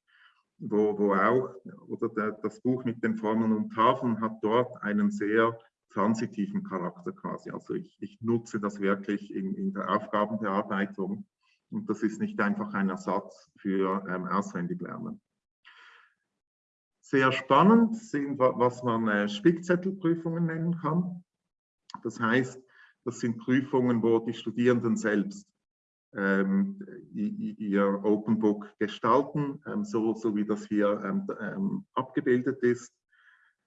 wo, wo auch, oder der, das Buch mit den Formeln und Tafeln hat dort einen sehr transitiven Charakter quasi. Also ich, ich nutze das wirklich in, in der Aufgabenbearbeitung und das ist nicht einfach ein Ersatz für ähm, Auswendiglernen. Sehr spannend sind, was man äh, Spickzettelprüfungen nennen kann. Das heißt, das sind Prüfungen, wo die Studierenden selbst ähm, ihr Open Book gestalten, ähm, so, so wie das hier ähm, ähm abgebildet ist.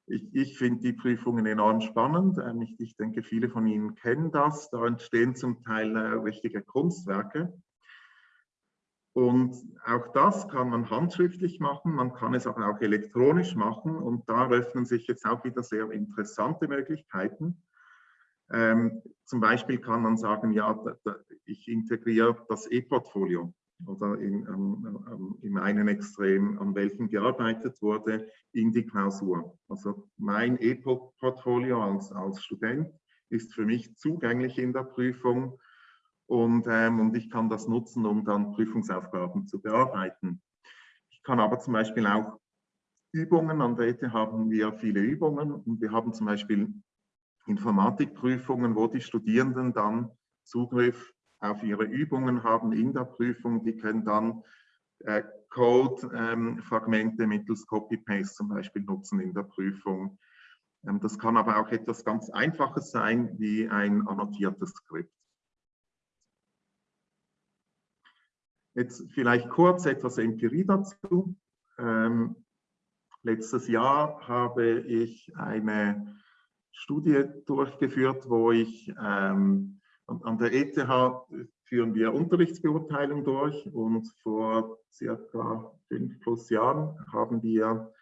Ich, ich finde die Prüfungen enorm spannend. Ähm, ich, ich, denke, viele von Ihnen kennen das. Da entstehen zum Teil äh, richtige Kunstwerke. Und auch das kann man handschriftlich machen, man kann es aber auch elektronisch machen und da öffnen sich jetzt auch wieder sehr interessante Möglichkeiten. Ähm, zum Beispiel kann man sagen, ja, da, da, ich integriere das E-Portfolio oder in, ähm, ähm, im einen Extrem, an welchem gearbeitet wurde, in die Klausur. Also mein E-Portfolio als, als Student ist für mich zugänglich in der Prüfung und, ähm, und ich kann das nutzen, um dann Prüfungsaufgaben zu bearbeiten. Ich kann aber zum Beispiel auch Übungen, an der ETH haben wir viele Übungen und wir haben zum Beispiel Informatikprüfungen, wo die Studierenden dann Zugriff auf ihre Übungen haben in der Prüfung. Die können dann äh, Code-Fragmente ähm, mittels Copy-Paste zum Beispiel nutzen in der Prüfung. Ähm, das kann aber auch etwas ganz Einfaches sein, wie ein annotiertes Skript. Jetzt vielleicht kurz etwas Empirie dazu. Ähm, letztes Jahr habe ich eine Studie durchgeführt, wo ich ähm, an der ETH führen wir Unterrichtsbeurteilung durch und vor circa fünf plus Jahren haben wir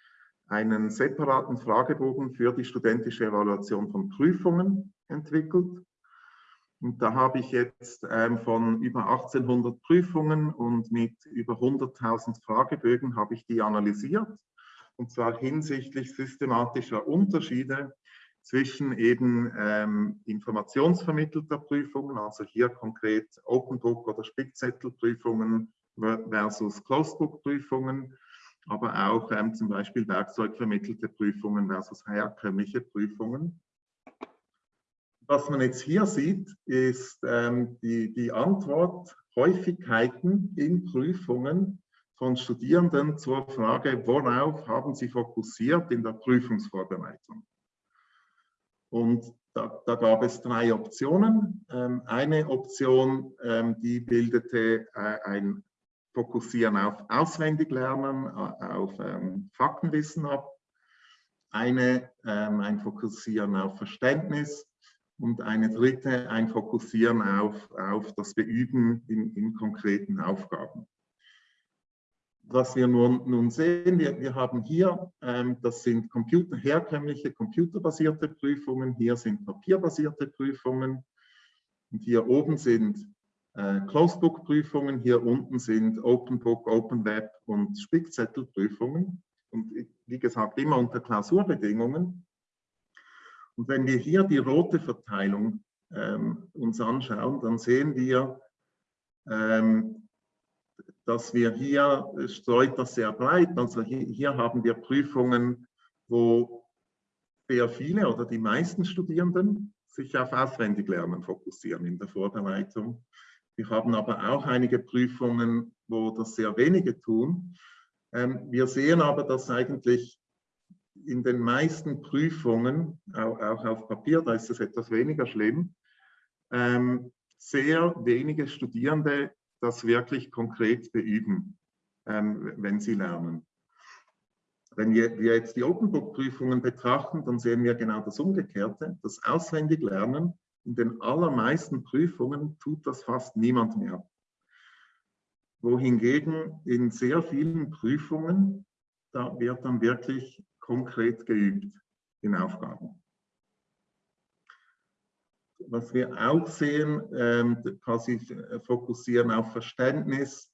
einen separaten Fragebogen für die studentische Evaluation von Prüfungen entwickelt. Und da habe ich jetzt ähm, von über 1800 Prüfungen und mit über 100.000 Fragebögen habe ich die analysiert. Und zwar hinsichtlich systematischer Unterschiede zwischen eben ähm, informationsvermittelter Prüfungen, also hier konkret Open Book oder Spickzettelprüfungen versus Closed Book Prüfungen, aber auch ähm, zum Beispiel werkzeugvermittelte Prüfungen versus herkömmliche Prüfungen. Was man jetzt hier sieht, ist ähm, die, die Antworthäufigkeiten in Prüfungen von Studierenden zur Frage, worauf haben sie fokussiert in der Prüfungsvorbereitung. Und da, da gab es drei Optionen. Ähm, eine Option, ähm, die bildete äh, ein Fokussieren auf Auswendiglernen, äh, auf ähm, Faktenwissen ab. Eine, ähm, ein Fokussieren auf Verständnis und eine dritte ein Fokussieren auf, auf das Beüben in, in konkreten Aufgaben. Was wir nun, nun sehen, wir, wir haben hier, ähm, das sind Computer, herkömmliche computerbasierte Prüfungen, hier sind papierbasierte Prüfungen und hier oben sind äh, Closed-Book-Prüfungen, hier unten sind Open Book, Open Web und Spickzettelprüfungen und wie gesagt immer unter Klausurbedingungen. Und wenn wir hier die rote Verteilung ähm, uns anschauen, dann sehen wir, ähm, dass wir hier, streut das sehr breit, also hier, hier haben wir Prüfungen, wo sehr viele oder die meisten Studierenden sich auf Auswendiglernen fokussieren in der Vorbereitung. Wir haben aber auch einige Prüfungen, wo das sehr wenige tun. Ähm, wir sehen aber, dass eigentlich in den meisten Prüfungen, auch, auf Papier, da ist es etwas weniger schlimm, ähm, sehr wenige Studierende das wirklich konkret beüben, ähm, wenn sie lernen. Wenn wir, wir jetzt die Open Book Prüfungen betrachten, dann sehen wir genau das Umgekehrte. Das Auswendiglernen in den allermeisten Prüfungen tut das fast niemand mehr. Wohingegen in sehr vielen Prüfungen, da wird dann wirklich konkret geübt in Aufgaben. Was wir auch sehen, ähm, quasi fokussieren auf Verständnis,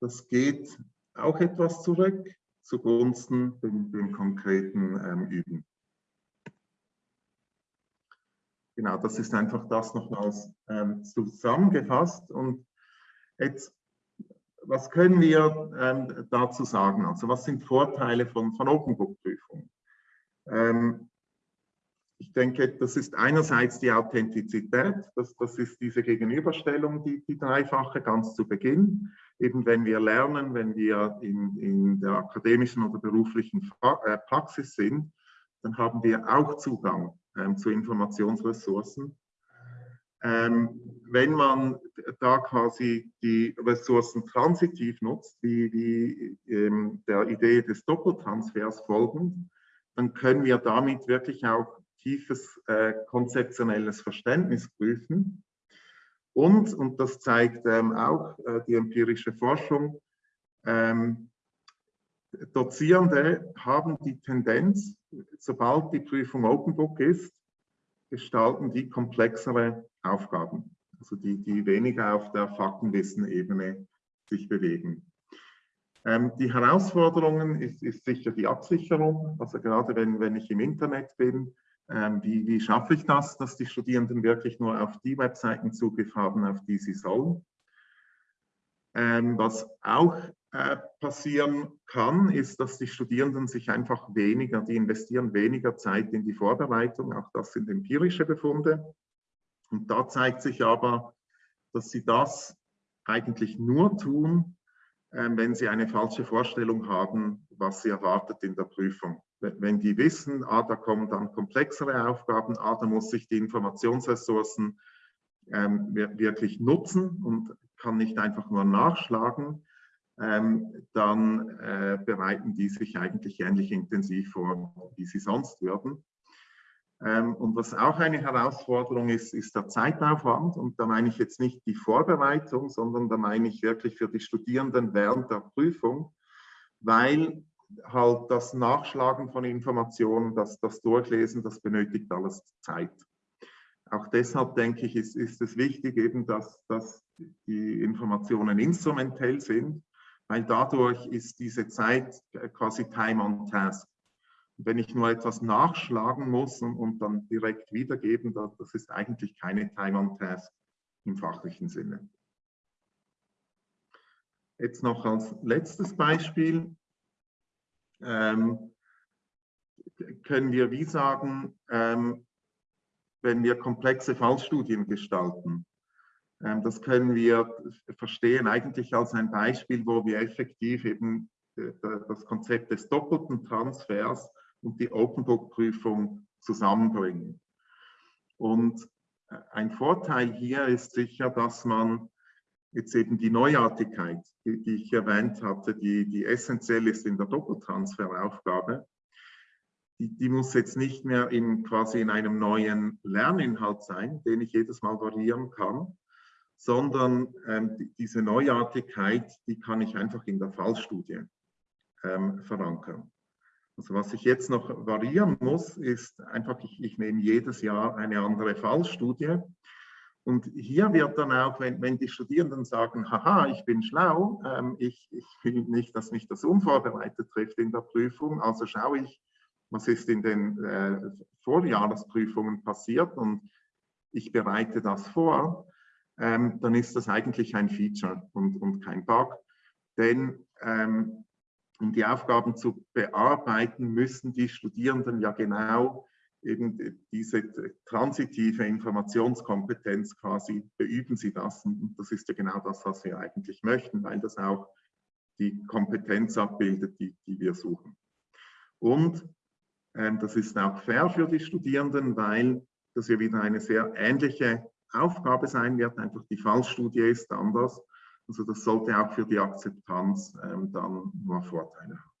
das geht auch etwas zurück zugunsten dem, dem konkreten ähm, Üben. Genau, das ist einfach das nochmals ähm, zusammengefasst. Und jetzt was können wir ähm, dazu sagen? Also was sind Vorteile von, von Open Book Prüfungen? Ähm, ich denke, das ist einerseits die Authentizität, das, das ist diese Gegenüberstellung, die, die dreifache ganz zu Beginn. Eben wenn wir lernen, wenn wir in, in der akademischen oder beruflichen äh, Praxis sind, dann haben wir auch Zugang ähm, zu Informationsressourcen ähm, wenn man da quasi die Ressourcen transitiv nutzt, wie, wie ähm, der Idee des Doppeltransfers folgend, dann können wir damit wirklich auch tiefes äh, konzeptionelles Verständnis prüfen. Und, und das zeigt ähm, auch äh, die empirische Forschung, ähm, Dozierende haben die Tendenz, sobald die Prüfung Open Book ist, gestalten die komplexere Aufgaben, also die, die weniger auf der Faktenwissen-Ebene sich bewegen. Ähm, die Herausforderungen ist, ist, sicher die Absicherung, also gerade wenn, wenn ich im Internet bin, wie, wie schaffe ich das, dass die Studierenden wirklich nur auf die Webseiten Zugriff haben, auf die sie sollen. Ähm, was auch äh, passieren kann, ist, dass die Studierenden sich einfach weniger, die investieren weniger Zeit in die Vorbereitung, auch das sind empirische Befunde. Und da zeigt sich aber, dass sie das eigentlich nur tun, ähm, wenn sie eine falsche Vorstellung haben, was sie erwartet in der Prüfung. Wenn die wissen, ah, da kommen dann komplexere Aufgaben, ah, da muss ich die Informationsressourcen ähm, wirklich nutzen und kann nicht einfach nur nachschlagen, ähm, dann äh, bereiten die sich eigentlich ähnlich intensiv vor, wie sie sonst würden. Ähm, und was auch eine Herausforderung ist, ist der Zeitaufwand. Und da meine ich jetzt nicht die Vorbereitung, sondern da meine ich wirklich für die Studierenden während der Prüfung, weil halt das Nachschlagen von Informationen, das, das Durchlesen, das benötigt alles Zeit. Auch deshalb denke ich, ist, ist es wichtig eben, dass, dass die Informationen instrumentell sind, weil dadurch ist diese Zeit quasi Time on Task wenn ich nur etwas nachschlagen muss und, und dann direkt wiedergeben, das, das ist eigentlich keine Time-on-Task im fachlichen Sinne. Jetzt noch als letztes Beispiel ähm, können wir wie sagen, ähm, wenn wir komplexe Fallstudien gestalten, ähm, das können wir verstehen eigentlich als ein Beispiel, wo wir effektiv eben äh, das Konzept des doppelten Transfers und die Open Book Prüfung zusammenbringen. Und äh, ein Vorteil hier ist sicher, dass man jetzt eben die Neuartigkeit, die, die ich erwähnt hatte, die, die essentiell ist in der Doppeltransferaufgabe, die, die, muss jetzt nicht mehr in quasi in einem neuen Lerninhalt sein, den ich jedes Mal variieren kann, sondern ähm, die, diese Neuartigkeit, die kann ich einfach in der Fallstudie ähm, verankern. Also was ich jetzt noch variieren muss, ist einfach, ich, ich nehme jedes Jahr eine andere Fallstudie. Und hier wird dann auch, wenn, wenn die Studierenden sagen, haha, ich bin schlau, ähm, ich, ich will nicht, dass mich das unvorbereitet trifft in der Prüfung, also schaue ich, was ist in den äh, Vorjahresprüfungen passiert und ich bereite das vor, ähm, dann ist das eigentlich ein Feature und, und kein Bug. Denn ähm, um die Aufgaben zu bearbeiten, müssen die Studierenden ja genau eben diese transitive Informationskompetenz quasi, beüben sie das. Und das ist ja genau das, was wir eigentlich möchten, weil das auch die Kompetenz abbildet, die, die wir suchen. Und ähm, das ist auch fair für die Studierenden, weil das ja wieder eine sehr ähnliche Aufgabe sein wird, einfach die Fallstudie ist anders. Also das sollte auch für die Akzeptanz ähm, dann nur Vorteile haben.